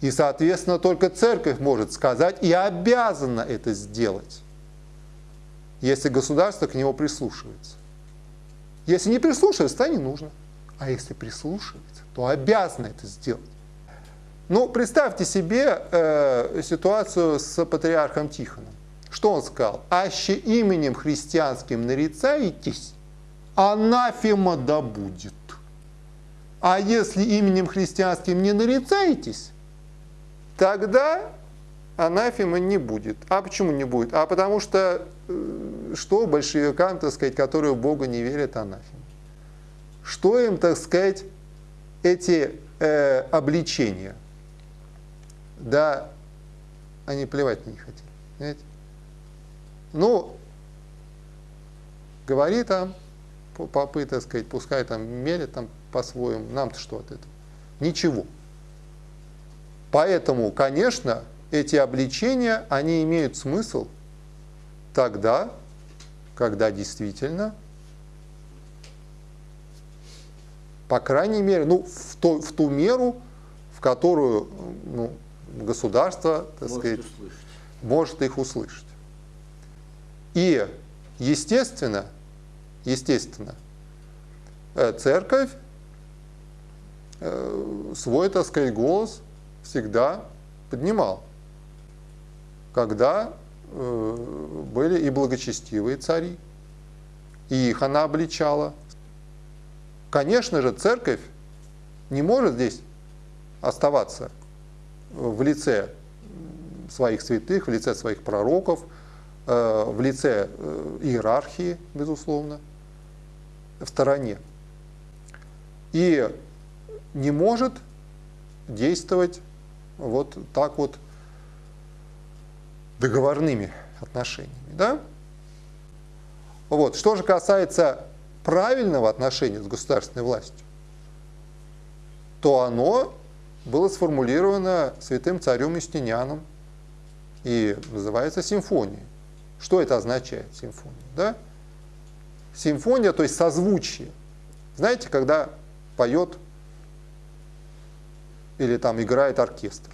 И, соответственно, только церковь может сказать и обязана это сделать, если государство к нему прислушивается. Если не прислушивается, то не нужно. А если прислушивается, то обязаны это сделать. Ну, представьте себе э, ситуацию с патриархом Тихоном. Что он сказал? «Аще именем христианским нарицаетесь, анафема да будет. А если именем христианским не нарицаетесь, тогда анафема не будет. А почему не будет? А потому что, э, что большевикам, так сказать, которые в Бога не верят, анафема? Что им, так сказать, эти э, обличения? Да, они плевать не хотели. Понимаете? Ну, говори там, попы, так сказать, пускай там мелят там по-своему, нам-то что от этого? Ничего. Поэтому, конечно, эти обличения, они имеют смысл тогда, когда действительно по крайней мере, ну, в, то, в ту меру, в которую ну, государство, так Может сказать, услышать. может их услышать. И, естественно, естественно, э, церковь э, свой, так сказать, голос всегда поднимал, когда э, были и благочестивые цари, и их она обличала. Конечно же, церковь не может здесь оставаться в лице своих святых, в лице своих пророков, в лице э, иерархии, безусловно, в стороне. И не может действовать вот так вот договорными отношениями. Да? Вот. Что же касается правильного отношения с государственной властью, то оно было сформулировано святым царем Юстинианом и называется симфонией. Что это означает, симфония? Да? Симфония, то есть созвучие. Знаете, когда поет или там играет оркестр.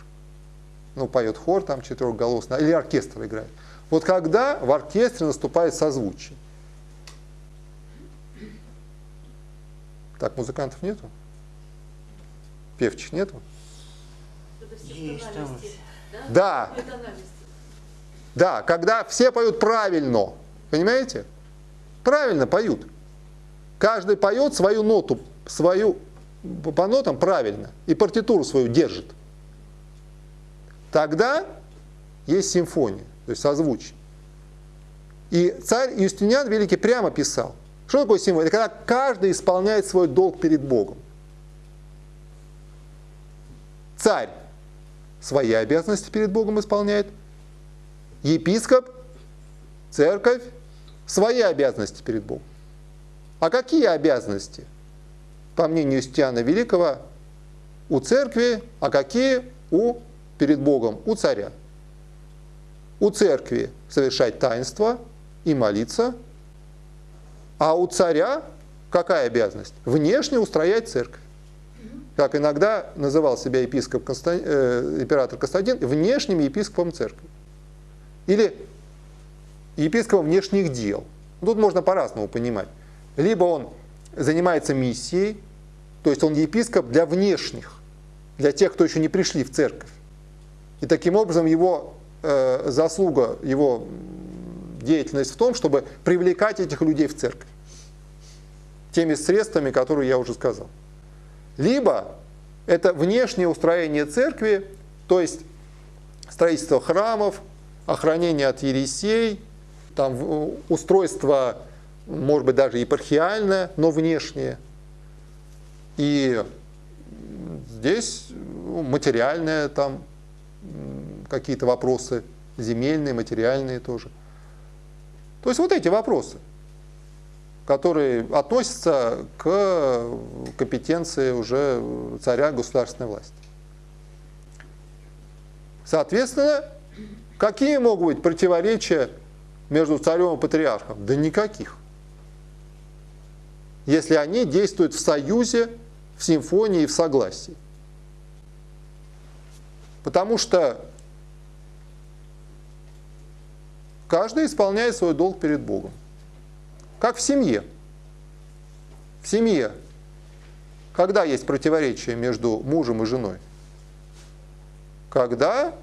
Ну, поет хор там четырехголосный, или оркестр играет. Вот когда в оркестре наступает созвучие. Так, музыкантов нету? Певчих нету? Есть. Да. Да, когда все поют правильно, понимаете? Правильно поют. Каждый поет свою ноту, свою по нотам правильно, и партитуру свою держит. Тогда есть симфония, то есть созвучие. И царь Юстиниан Великий прямо писал, что такое симфония? Это когда каждый исполняет свой долг перед Богом. Царь свои обязанности перед Богом исполняет, епископ, церковь свои обязанности перед Богом. А какие обязанности, по мнению Стиана Великого, у церкви, а какие у перед Богом, у царя? У церкви совершать таинство и молиться, а у царя какая обязанность? Внешне устроять церковь как иногда называл себя епископ Констан... э, император Константин, внешним епископом церкви. Или епископом внешних дел. Тут можно по-разному понимать. Либо он занимается миссией, то есть он епископ для внешних, для тех, кто еще не пришли в церковь. И таким образом его э, заслуга, его деятельность в том, чтобы привлекать этих людей в церковь теми средствами, которые я уже сказал. Либо это внешнее устроение церкви, то есть строительство храмов, охранение от ересей, там устройство, может быть, даже епархиальное, но внешнее. И здесь ну, материальное, там какие-то вопросы, земельные, материальные тоже. То есть вот эти вопросы которые относятся к компетенции уже царя государственной власти. Соответственно, какие могут быть противоречия между царем и патриархом? Да никаких. Если они действуют в союзе, в симфонии и в согласии. Потому что каждый исполняет свой долг перед Богом. Как в семье. В семье, когда есть противоречие между мужем и женой? Когда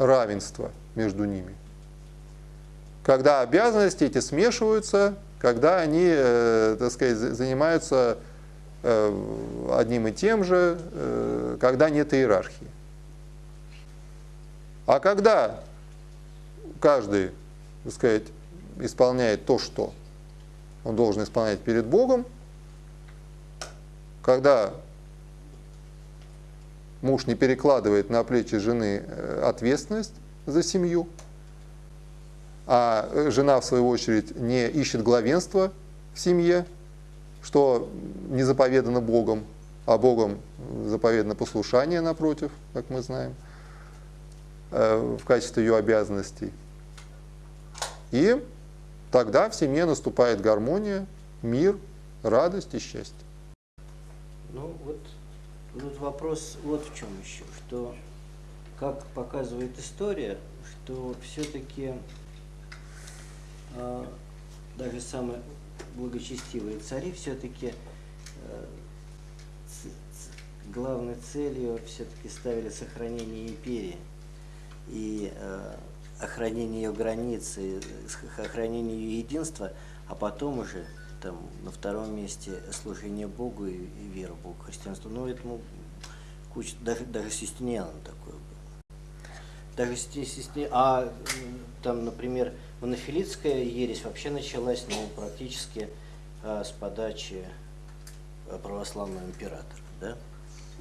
равенство между ними. Когда обязанности эти смешиваются, когда они, э, так сказать, занимаются э, одним и тем же, э, когда нет иерархии. А когда каждый, так сказать, исполняет то, что он должен исполнять перед Богом, когда муж не перекладывает на плечи жены э, ответственность за семью, а жена, в свою очередь, не ищет главенства в семье, что не заповедано Богом, а Богом заповедано послушание, напротив, как мы знаем, э, в качестве ее обязанностей. И Тогда в семье наступает гармония, мир, радость и счастье. Ну вот тут вопрос вот в чем еще, что, как показывает история, что все-таки э, даже самые благочестивые цари все-таки э, главной целью все-таки ставили сохранение империи. И э, охранение ее границы, охранение ее единства, а потом уже там на втором месте служение Богу и, и вера в Бога, христианство. Ну, этому куча, даже, даже Систиниан такой был. Даже Систиниан, а там, например, монофилитская ересь вообще началась, ну, практически а, с подачи э, православного императора, да?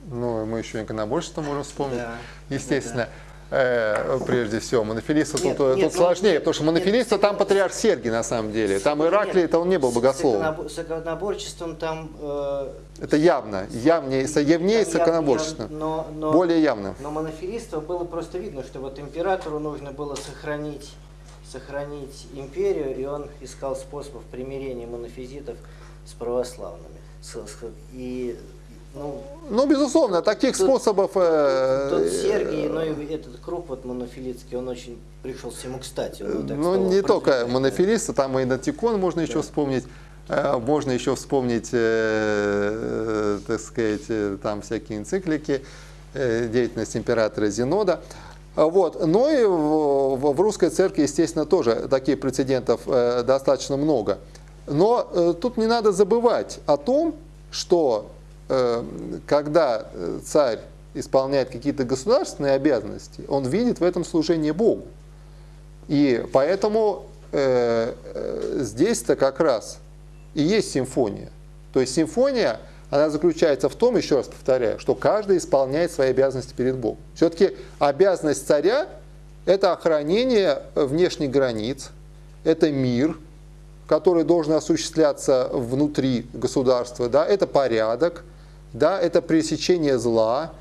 Ну, мы еще иконоборчество можем вспомнить, да, естественно. Да, Э, прежде всего. Монофилиста нет, тут, нет, тут ну, сложнее, нет, потому что монофилиста нет, там патриарх Сергий на самом деле. Там Ираклий, это он не был богословом. С иконоборчеством там... э, Это явно, явнее, явнее с иконоборчеством. но- но- Более явно. Но монофилистов было просто видно, что вот императору нужно было сохранить, сохранить империю, и он искал способов примирения монофизитов с православными. И, ну, Ну, безусловно, таких Тут- способов... э, тот Сергий, но и этот круг вот монофилитский, он очень пришел всему кстати. он так Ну, не только монофилисты, там и Натикон можно еще Да. вспомнить. Э, Можно еще вспомнить, э, так сказать, э, там всякие энциклики, э, деятельность императора Зенода. А Вот. Но и в, русской церкви, естественно, тоже таких прецедентов э, достаточно много. Но э, тут не надо забывать о том, что э, когда э, царь исполняет какие-то государственные обязанности, он видит в этом служение Богу. И поэтому э, э, здесь-то как раз и есть симфония. То есть симфония, она заключается в том, еще раз повторяю, что каждый исполняет свои обязанности перед Богом. Все-таки обязанность царя – это охранение внешних границ, это мир, который должен осуществляться внутри государства, да, это порядок, да, это пресечение зла,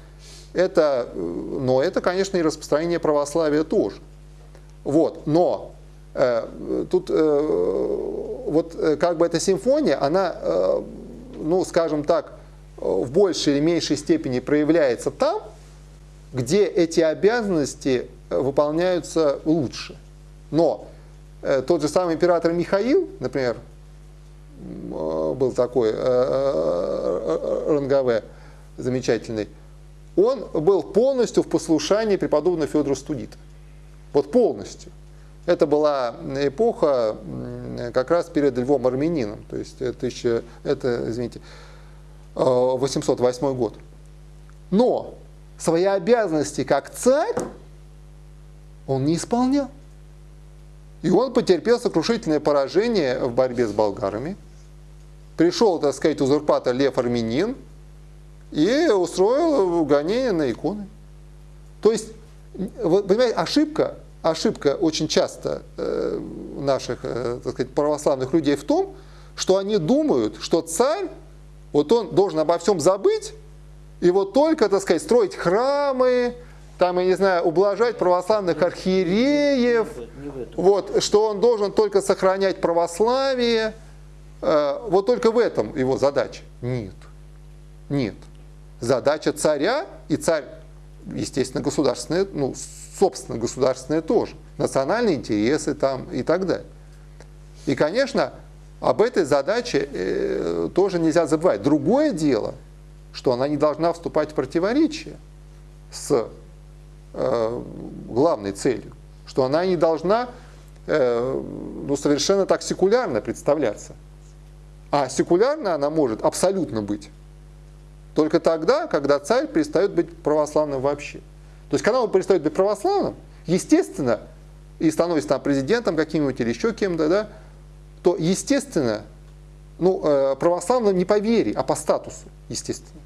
это, э, но это, конечно, и распространение православия тоже. Вот, но э, тут э, вот э, как бы эта симфония, она, э, ну, скажем так, э, в большей или меньшей степени проявляется там, где эти обязанности выполняются лучше. Но э, тот же самый император Михаил, например, был такой э, э, э, Рангаве замечательный, он был полностью в послушании преподобного Федора Студита. Вот полностью. Это была эпоха как раз перед Львом Армянином, то есть это, еще, это извините, э, 808 год. Но свои обязанности как царь он не исполнял. И он потерпел сокрушительное поражение в борьбе с болгарами. Пришел, так сказать, узурпатор Лев Армянин и устроил гонение на иконы. То есть, вы понимаете, ошибка, ошибка очень часто э, наших, э, так сказать, православных людей в том, что они думают, что царь, вот он должен обо всем забыть, и вот только, так сказать, строить храмы, там, я не знаю, ублажать православных архиереев, вот, что он должен только сохранять православие, вот только в этом его задача. Нет. Нет. Задача царя, и царь, естественно, государственная, ну, собственно, государственная тоже, национальные интересы там и так далее. И, конечно, об этой задаче э, тоже нельзя забывать. Другое дело, что она не должна вступать в противоречие с э, главной целью, что она не должна э, ну, совершенно так секулярно представляться. А секулярно она может абсолютно быть только тогда, когда царь перестает быть православным вообще. То есть, когда он перестает быть православным, естественно, и становится там президентом каким-нибудь или еще кем-то, да, то, естественно, ну, э, православным не по вере, а по статусу, естественно.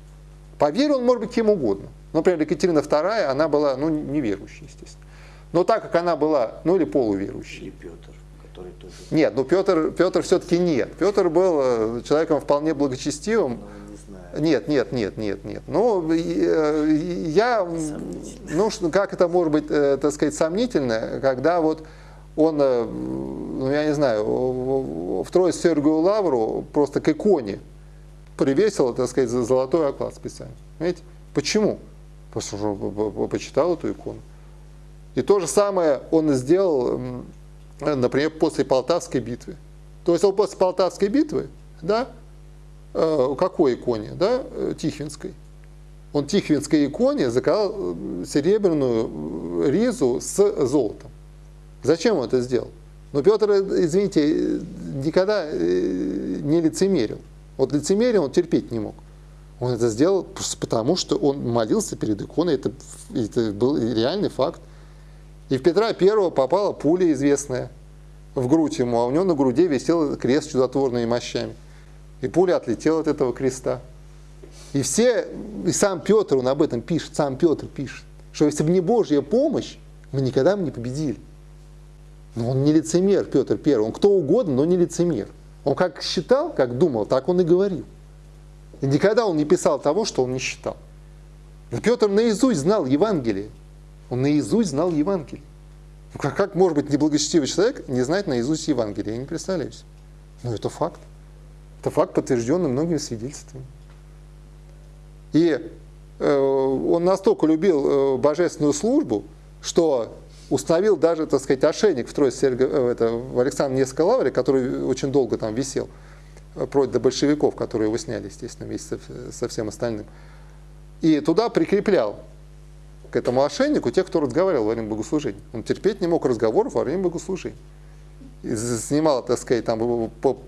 По вере он может быть кем угодно. Например, Екатерина II, она была, ну, неверующей, естественно. Но так как она была, ну, или полуверующей. Или Петр, который тоже, Нет, ну Петр, Петр все-таки нет. Петр был э, человеком вполне благочестивым, ну, не знаю. нет, нет, нет, нет, нет. Ну, э, я, ну, как это может быть, э, так сказать, сомнительно, когда вот он, э, ну, я не знаю, в Троицу Сергию Лавру просто к иконе привесил, так сказать, за золотой оклад специально. Понимаете? Почему? Потому что он по- по- почитал эту икону. И то же самое он сделал, например, после Полтавской битвы. То есть он после Полтавской битвы, да, э, какой иконе, да, э, Тихвинской. Он Тихвинской иконе заказал э, серебряную ризу с золотом. Зачем он это сделал? Но Петр, извините, никогда не лицемерил. Вот лицемерие он терпеть не мог. Он это сделал потому, что он молился перед иконой. Это, это был реальный факт. И в Петра Первого попала пуля известная в грудь ему, а у него на груди висел крест с чудотворными мощами. И пуля отлетела от этого креста. И все, и сам Петр, он об этом пишет, сам Петр пишет, что если бы не Божья помощь, мы никогда бы не победили. Но он не лицемер, Петр Первый, он кто угодно, но не лицемер. Он как считал, как думал, так он и говорил. И никогда он не писал того, что он не считал. Петр наизусть знал Евангелие. Он наизусть знал Евангелие. Ну, как, как может быть неблагочестивый человек не знать наизусть Евангелие? Я не представляю себе. Но это факт. Это факт, подтвержденный многими свидетельствами. И э, он настолько любил э, божественную службу, что установил даже, так сказать, ошейник в Троице э, это, в Александре Невской лавре, который очень долго там висел, э, против до большевиков, которые его сняли, естественно, вместе со всем остальным. И туда прикреплял к этому ошейнику тех, кто разговаривал во время богослужения. Он терпеть не мог разговоров во время богослужения. И снимал, так сказать, там по,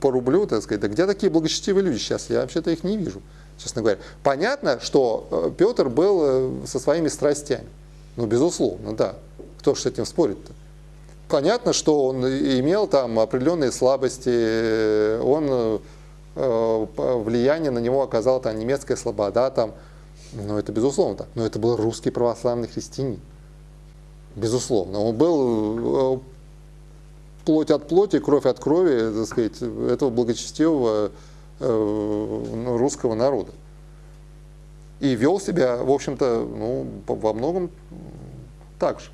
по, рублю, так сказать, да где такие благочестивые люди сейчас? Я вообще-то их не вижу, честно говоря. Понятно, что э, Петр был э, со своими страстями. Ну, безусловно, да. Кто же с этим спорит-то? Понятно, что он имел там определенные слабости, он э, влияние на него оказала там немецкая слобода, там, ну, это безусловно так. Но это был русский православный христианин. Безусловно. Он был э, плоть от плоти, кровь от крови, так сказать, этого благочестивого э, ну, русского народа. И вел себя, в общем-то, ну, во многом так же,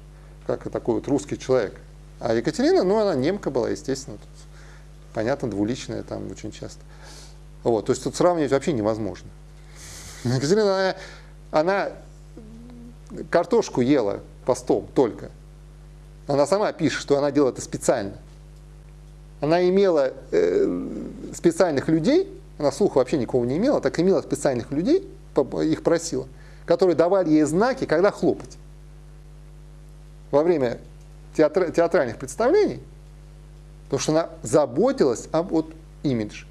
как и такой вот русский человек. А Екатерина, ну, она немка была, естественно, тут, понятно, двуличная там очень часто. Вот, то есть тут сравнивать вообще невозможно. Екатерина, она, она картошку ела постом только. Она сама пишет, что она делала это специально. Она имела э, специальных людей, она слуха вообще никого не имела, так имела специальных людей, их просила, которые давали ей знаки, когда хлопать. Во время театр, театральных представлений, потому что она заботилась об вот, имидже.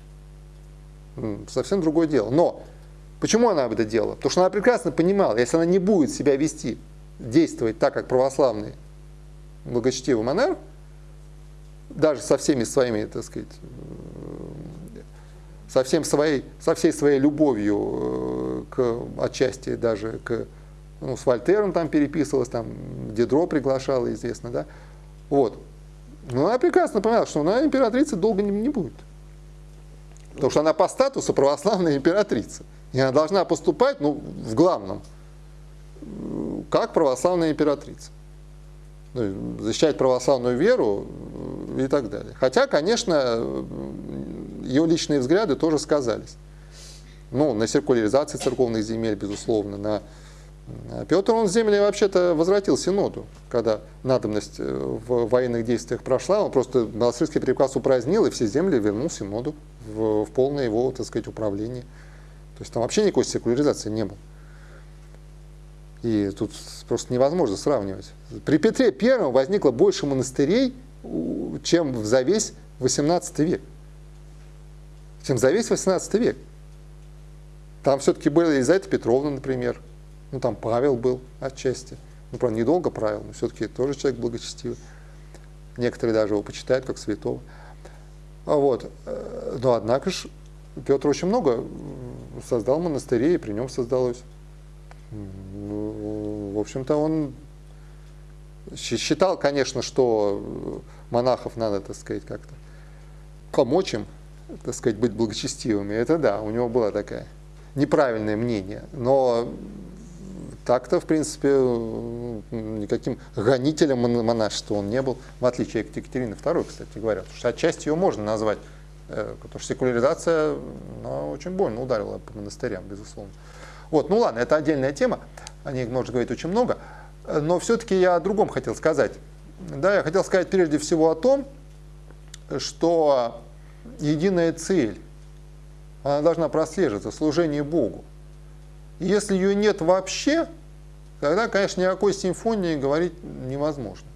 Совсем другое дело. Но Почему она это делала? Потому что она прекрасно понимала, если она не будет себя вести, действовать так, как православный благочестивый монарх, даже со всеми своими, так сказать, э, со, всем своей, со всей своей любовью э, к отчасти даже к ну, с Вольтером там переписывалась, там Дедро приглашала, известно, да. Вот. Но она прекрасно понимала, что она императрица долго не, не будет. Потому что она по статусу православная императрица. И она должна поступать, ну, в главном, как православная императрица. Ну, защищать православную веру и так далее. Хотя, конечно, ее личные взгляды тоже сказались. Ну, на циркуляризации церковных земель, безусловно, на Петр, он земли вообще-то возвратил Синоду, когда надобность э, в военных действиях прошла, он просто монастырский приказ упразднил, и все земли вернул Синоду в, в полное его, так сказать, управление. То есть там вообще никакой секуляризации не было. И тут просто невозможно сравнивать. При Петре Первом возникло больше монастырей, чем за весь 18 век. Чем за весь 18 век. Там все-таки были Елизавета Петровна, например. Ну, там Павел был отчасти. Ну, правда, недолго правил, но все-таки тоже человек благочестивый. Некоторые даже его почитают как святого. Вот. Э, но, однако же, Петр очень много создал монастырей, и при нем создалось. Ну, в общем-то, он считал, конечно, что монахов надо, так сказать, как-то помочь им, так сказать, быть благочестивыми. Это да, у него было такое неправильное мнение. Но так-то, в принципе, никаким гонителем монашества он не был, в отличие от Екатерины II, кстати говоря. Потому что отчасти ее можно назвать Э, потому что секуляризация ну, очень больно ударила по монастырям, безусловно. Вот, ну ладно, это отдельная тема, о ней можно говорить очень много. Но все-таки я о другом хотел сказать. Да, я хотел сказать прежде всего о том, что единая цель, она должна прослеживаться, служение Богу. И если ее нет вообще, тогда, конечно, никакой симфонии говорить невозможно.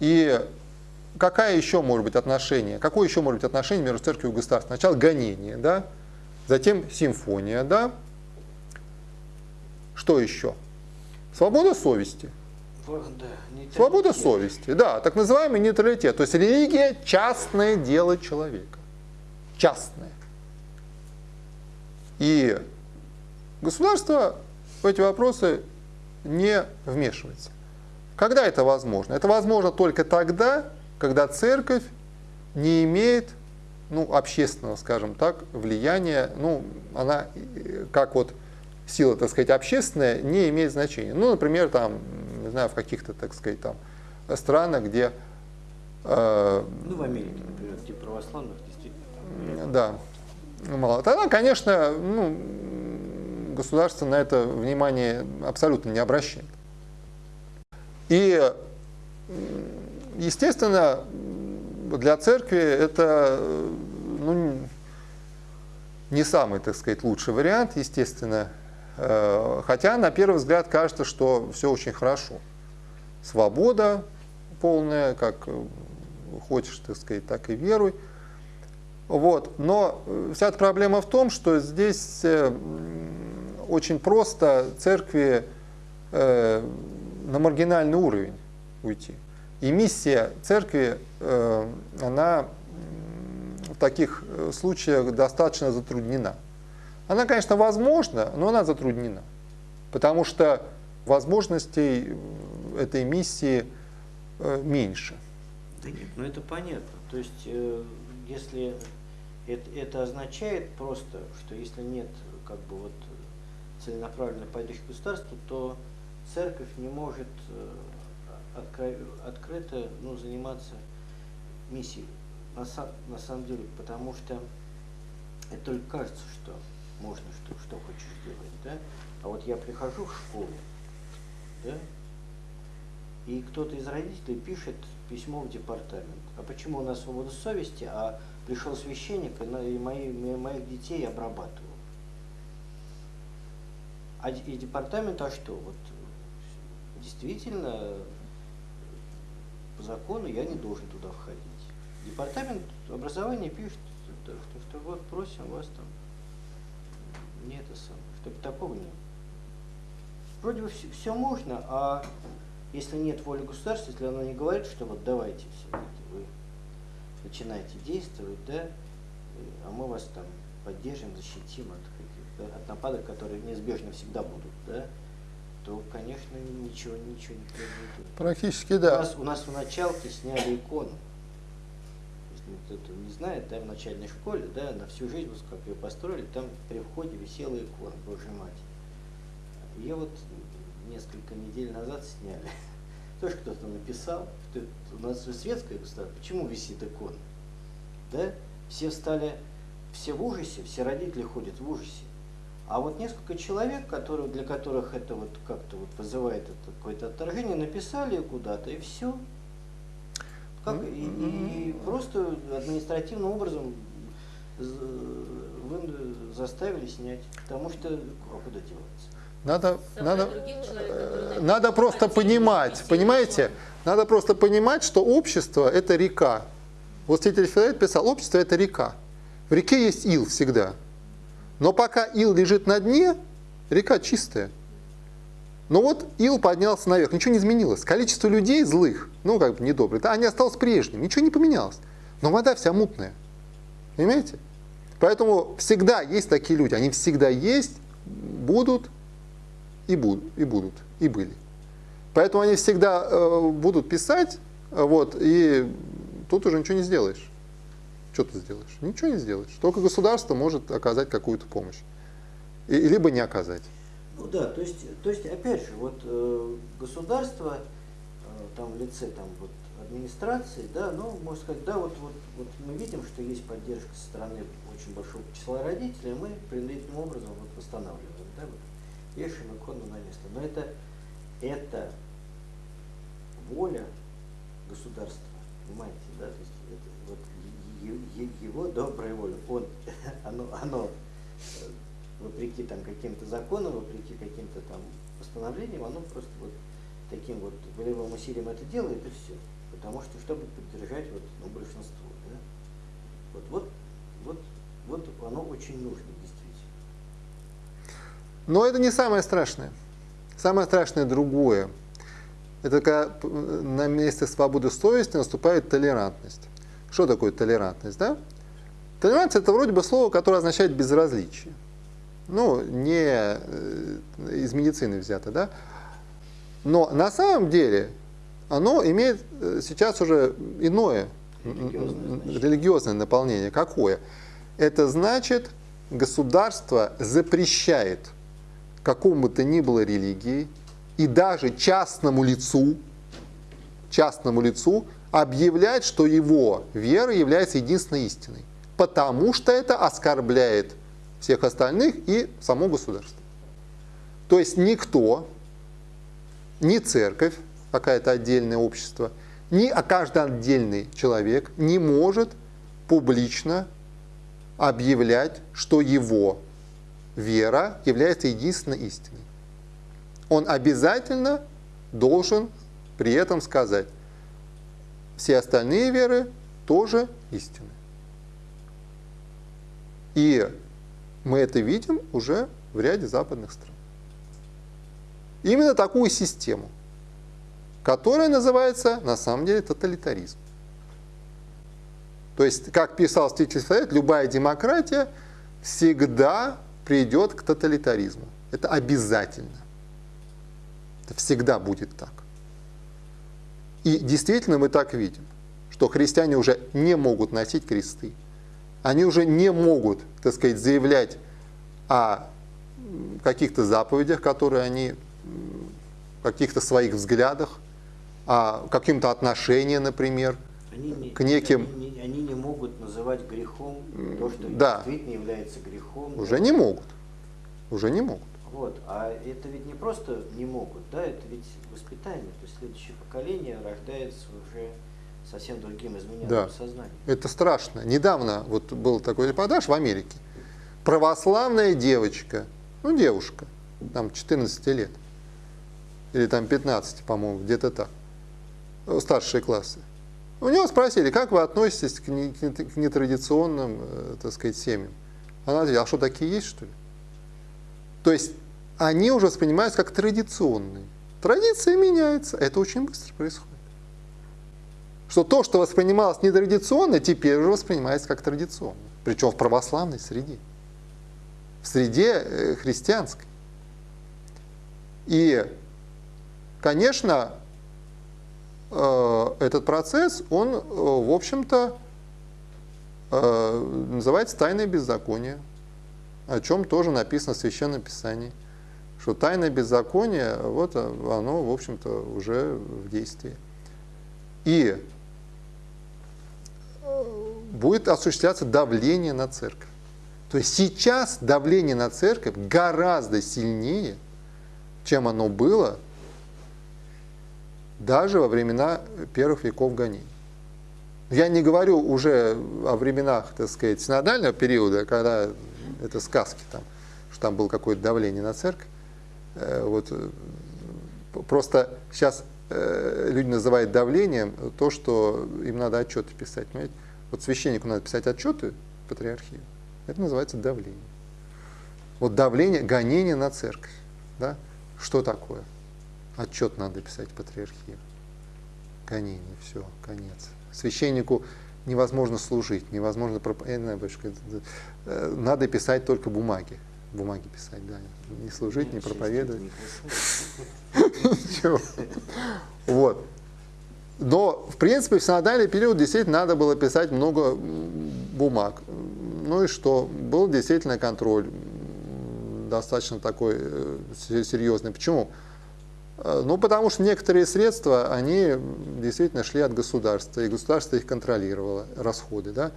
И какая еще может быть отношение? Какое еще может быть отношение между церковью и государством? Сначала гонение, да? затем симфония, да? Что еще? Свобода совести. Да, Свобода совести, да, так называемый нейтралитет. То есть религия – частное дело человека. Частное. И государство в эти вопросы не вмешивается. Когда это возможно? Это возможно только тогда, когда церковь не имеет ну, общественного, скажем так, влияния, ну, она как вот сила, так сказать, общественная, не имеет значения. Ну, например, там, не знаю, в каких-то, так сказать, там странах, где... Э, ну, в Америке, например, где православных действительно. Да, мало. Тогда, конечно, ну, государство на это внимание абсолютно не обращает. И, естественно, для церкви это ну, не самый, так сказать, лучший вариант, естественно. Э, хотя, на первый взгляд, кажется, что все очень хорошо. Свобода полная, как хочешь, так сказать, так и веруй. Вот. Но вся эта проблема в том, что здесь э, очень просто церкви э, на маргинальный уровень уйти. И миссия церкви, э, она в таких э, случаях достаточно затруднена. Она, конечно, возможна, но она затруднена. Потому что возможностей этой миссии э, меньше. Да нет, ну это понятно. То есть, если это, это означает просто, что если нет как бы вот целенаправленной поддержки государства, то церковь не может э, открыто ну, заниматься миссией. На, на самом деле, потому что это только кажется, что можно, что, что хочешь сделать, да? А вот я прихожу в школу, да, и кто-то из родителей пишет письмо в департамент. А почему у нас свобода совести, а пришел священник и мои, моих детей обрабатывал? А и департамент, а что? Вот действительно, закону я не должен туда входить. Департамент образования пишет, что, что вот просим вас там, не это самое, чтобы такого не Вроде бы все, все можно, а если нет воли государства, если оно не говорит, что вот давайте все это, вы начинаете действовать, да, а мы вас там поддержим, защитим от, от нападок, которые неизбежно всегда будут, да, то, конечно, ничего, ничего не произойдет. Практически да. У нас, у нас в началке сняли икону. Если кто-то не знает, да, в начальной школе, да, на всю жизнь, как ее построили, там при входе висела икона, Божья Мать. Ее вот несколько недель назад сняли. Тоже кто-то написал, что это, у нас же светское государство, почему висит икона? Да? Все стали, все в ужасе, все родители ходят в ужасе. А вот несколько человек, которые, для которых это вот как-то вот вызывает это какое-то отторжение, написали куда-то и все. Как, и, и, и просто административным образом вы заставили снять, потому что а куда деваться? Надо, надо, э, надо просто понимать, понимаете? Надо просто понимать, что общество – это река. Вот святитель Филарет писал, общество – это река. В реке есть ил всегда. Но пока ил лежит на дне, река чистая. Но вот ил поднялся наверх, ничего не изменилось. Количество людей злых, ну как бы недобрых, они осталось прежним, ничего не поменялось. Но вода вся мутная. Понимаете? Поэтому всегда есть такие люди, они всегда есть, будут и будут, и будут, и были. Поэтому они всегда э, будут писать, вот, и тут уже ничего не сделаешь. Что ты сделаешь? Ничего не сделаешь. Только государство может оказать какую-то помощь. И, либо не оказать. Ну да, то есть, то есть опять же, вот э, государство, э, там в лице там, вот, администрации, да, ну, можно сказать, да, вот, вот, вот мы видим, что есть поддержка со стороны очень большого числа родителей, мы принудительным образом вот восстанавливаем, да, вот, вешаем икону на место. Но это, это воля государства, понимаете, да, то есть его добрая воля, он, оно, оно э, вопреки там каким-то законам, вопреки каким-то там постановлениям, оно просто вот таким вот волевым усилием это делает и все. Потому что, чтобы поддержать вот, ну, большинство, да, вот, вот, вот, вот оно очень нужно, действительно. Но это не самое страшное. Самое страшное другое. Это когда на месте свободы совести наступает толерантность. Что такое толерантность? Да? Толерантность это вроде бы слово, которое означает безразличие. Ну, не э, из медицины взято, да? Но на самом деле оно имеет э, сейчас уже иное Религиозное, религиозное наполнение. Какое? Это значит, государство запрещает какому бы то ни было религии и даже частному лицу, частному лицу объявлять, что его вера является единственной истиной, потому что это оскорбляет всех остальных и само государство. То есть никто, ни церковь, какое-то отдельное общество, ни а каждый отдельный человек не может публично объявлять, что его вера является единственной истиной. Он обязательно должен при этом сказать, все остальные веры тоже истины. И мы это видим уже в ряде западных стран. Именно такую систему, которая называется на самом деле тоталитаризм. То есть, как писал Ститель Совет, любая демократия всегда придет к тоталитаризму. Это обязательно. Это всегда будет так. И действительно мы так видим, что христиане уже не могут носить кресты. Они уже не могут, так сказать, заявлять о каких-то заповедях, которые они, каких-то своих взглядах, о каким-то отношении, например, они не, к неким... Они не, они не могут называть грехом то, что да. действительно является грехом. Уже не могут. Уже не могут. Вот. А это ведь не просто не могут, да, это ведь воспитание. То есть следующее поколение рождается уже совсем другим измененным да. сознанием. Это страшно. Недавно вот был такой репортаж в Америке. Православная девочка, ну девушка, там 14 лет, или там 15, по-моему, где-то так, старшие классы. У него спросили, как вы относитесь к, нетрадиционным, э, так сказать, семьям? Она ответила, а что, такие есть, что ли? То есть они уже воспринимаются как традиционные. Традиция меняется, это очень быстро происходит. Что то, что воспринималось нетрадиционно, теперь уже воспринимается как традиционно. Причем в православной среде. В среде э, христианской. И, конечно, э, этот процесс, он, э, в общем-то, называется тайное беззаконие, о чем тоже написано в Священном Писании что тайное беззаконие, вот оно, в общем-то, уже в действии. И э, будет осуществляться давление на церковь. То есть сейчас давление на церковь гораздо сильнее, чем оно было даже во времена первых веков гонений. Я не говорю уже о временах, так сказать, синодального периода, когда это сказки там, что там было какое-то давление на церковь. Э, вот, э, просто сейчас э, люди называют давлением то, что им надо отчеты писать. Понимаете? Вот священнику надо писать отчеты патриархию. Это называется давление. Вот давление, гонение на церковь. Да? Что такое? Отчет надо писать патриархию. Гонение, все, конец. Священнику невозможно служить, невозможно проповедовать. Надо писать только бумаги бумаги писать, да. Не служить, не проповедовать. Ничего. Вот. Но, в принципе, в синодальный период действительно надо было писать много бумаг. Ну и что? Был действительно контроль достаточно такой э, серьезный. Почему? Э, ну, потому что некоторые средства, они действительно шли от государства, и государство их контролировало, расходы. Да?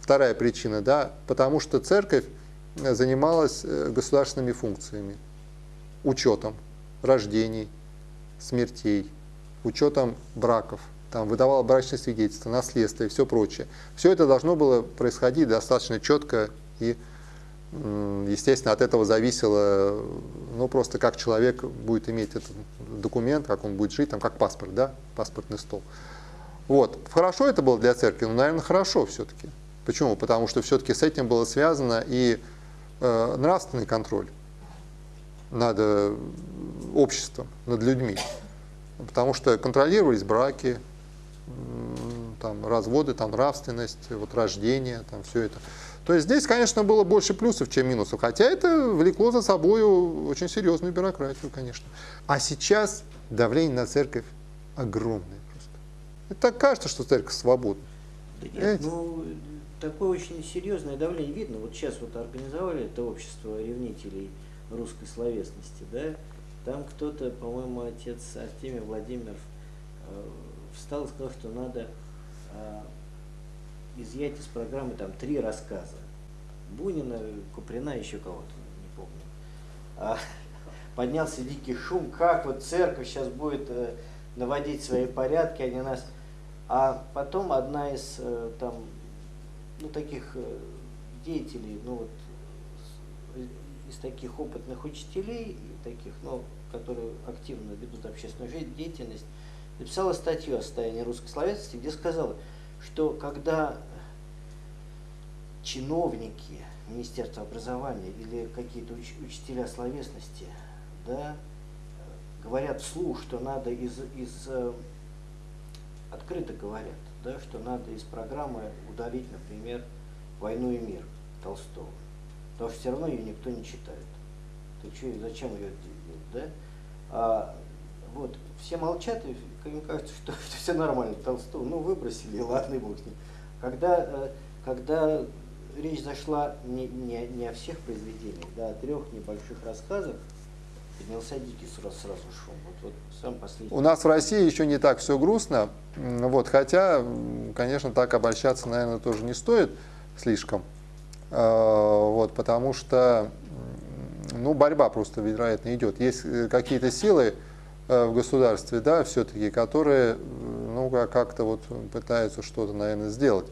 Вторая причина, да, потому что церковь занималась э, государственными функциями, учетом рождений, смертей, учетом браков, там, выдавала брачные свидетельства, наследство и все прочее. Все это должно было происходить достаточно четко и, естественно, от этого зависело, ну, просто как человек будет иметь этот документ, как он будет жить, там, как паспорт, да, паспортный стол. Вот. Хорошо это было для церкви? Ну, наверное, хорошо все-таки. Почему? Потому что все-таки с этим было связано и нравственный контроль над э, обществом, над людьми. Потому что контролировались браки, там, разводы, там, нравственность, вот, рождение, там, все это. То есть здесь, конечно, было больше плюсов, чем минусов, хотя это влекло за собой очень серьезную бюрократию, конечно. А сейчас давление на церковь огромное просто. Это так кажется, что церковь свободна. Да нет, ну, такое очень серьезное давление видно. Вот сейчас вот организовали это общество ревнителей русской словесности, да, там кто-то, по-моему, отец Артемий Владимиров э, встал и сказал, что надо э, изъять из программы там три рассказа. Бунина, Куприна, еще кого-то, не помню. А, поднялся дикий шум, как вот церковь сейчас будет э, наводить свои порядки, они нас... А потом одна из там, ну, таких э, деятелей, ну вот, из таких опытных учителей, таких, ну, которые активно ведут общественную жизнь, деятельность, написала статью о состоянии русской словесности, где сказала, что когда чиновники Министерства образования или какие-то уч учителя словесности да, говорят вслух, что надо из, из э, открыто говорят, да, что надо из программы удалить, например, «Войну и мир» Толстого. Потому что все равно ее никто не читает. Так что, зачем ее делать, да? А, вот, все молчат, и им кажется, что, все нормально, Толстого, ну, выбросили, ладно, и бог с ним. Когда, э, когда речь зашла не, не, не о всех произведениях, да, о трех небольших рассказах, поднялся дикий сразу, сразу шум. Вот, вот сам последний. У нас в России еще не так все грустно, вот, хотя, конечно, так обольщаться, наверное, тоже не стоит слишком, а, вот, потому что ну, борьба просто, вероятно, идет. Есть э, какие-то силы э, в государстве, да, все-таки, которые, ну, как-то вот пытаются что-то, наверное, сделать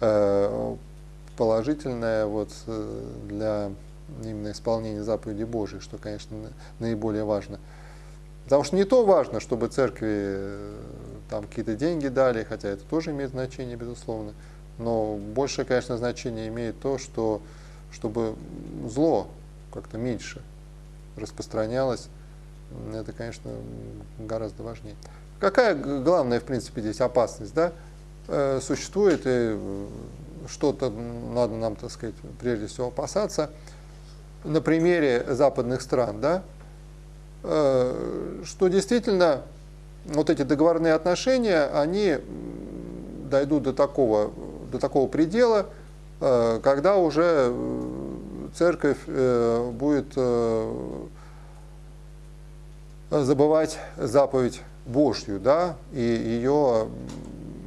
э, положительное вот для именно исполнения заповеди Божьей, что, конечно, наиболее важно. Потому что не то важно, чтобы церкви там какие-то деньги дали, хотя это тоже имеет значение, безусловно, но большее, конечно, значение имеет то, что чтобы зло как-то меньше распространялось, это, конечно, гораздо важнее. Какая главная, в принципе, здесь опасность? Да? Э, существует, и что-то надо нам, так сказать, прежде всего опасаться. На примере западных стран, да, э, что действительно вот эти договорные отношения, они дойдут до такого, до такого предела, э, когда уже церковь э, будет э, забывать заповедь Божью, да, и ее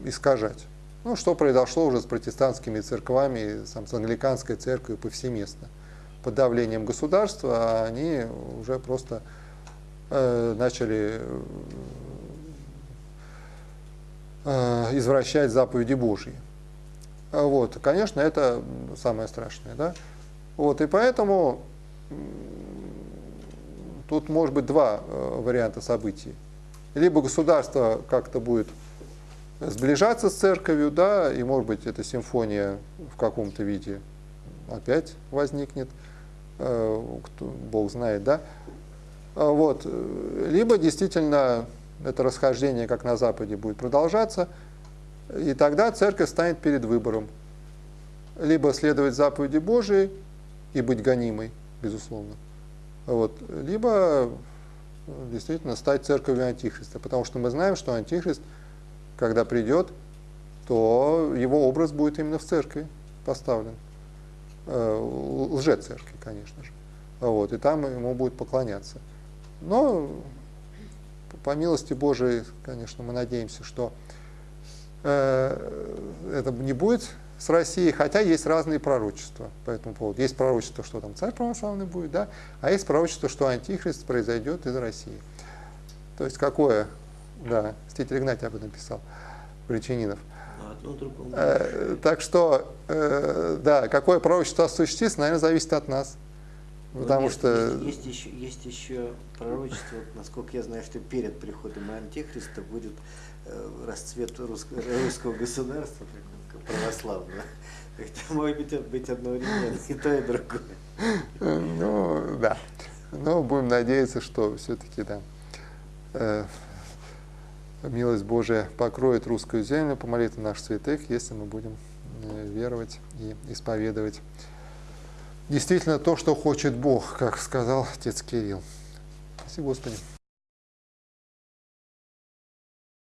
искажать. Ну, что произошло уже с протестантскими церквами, сам, с англиканской церковью повсеместно. Под давлением государства они уже просто э, начали э, извращать заповеди Божьи. Вот, конечно, это самое страшное, да. Вот, и поэтому тут может быть два э, варианта событий. Либо государство как-то будет сближаться с церковью, да, и может быть эта симфония в каком-то виде опять возникнет, кто, Бог знает, да. А вот. Либо действительно это расхождение, как на Западе, будет продолжаться, и тогда церковь станет перед выбором. Либо следовать заповеди Божией, и быть гонимой, безусловно. Вот. Либо действительно стать церковью Антихриста, потому что мы знаем, что Антихрист, когда придет, то его образ будет именно в церкви поставлен. Э, лже-церкви, конечно же. Вот, и там ему будет поклоняться. Но по милости Божией, конечно, мы надеемся, что э, это не будет с Россией, хотя есть разные пророчества по этому поводу. Есть пророчество, что там царь православный будет, да, а есть пророчество, что антихрист произойдет из России. То есть какое, да, Ститель Игнатий об этом писал, Причининов. Одно другому. Э, так что, э, да, какое пророчество осуществится, наверное, зависит от нас. Вот Потому есть, что, есть, есть еще, есть еще пророчество, вот, насколько я знаю, что перед приходом Антихриста будет э, расцвет русско- русского государства православного. Это может быть, быть одновременно и то, и другое. ну, да. Но будем надеяться, что все-таки, да, э, милость Божия покроет русскую землю по молитве наших святых, если мы будем э, веровать и исповедовать действительно то, что хочет Бог, как сказал отец Кирилл. Спасибо, Господи.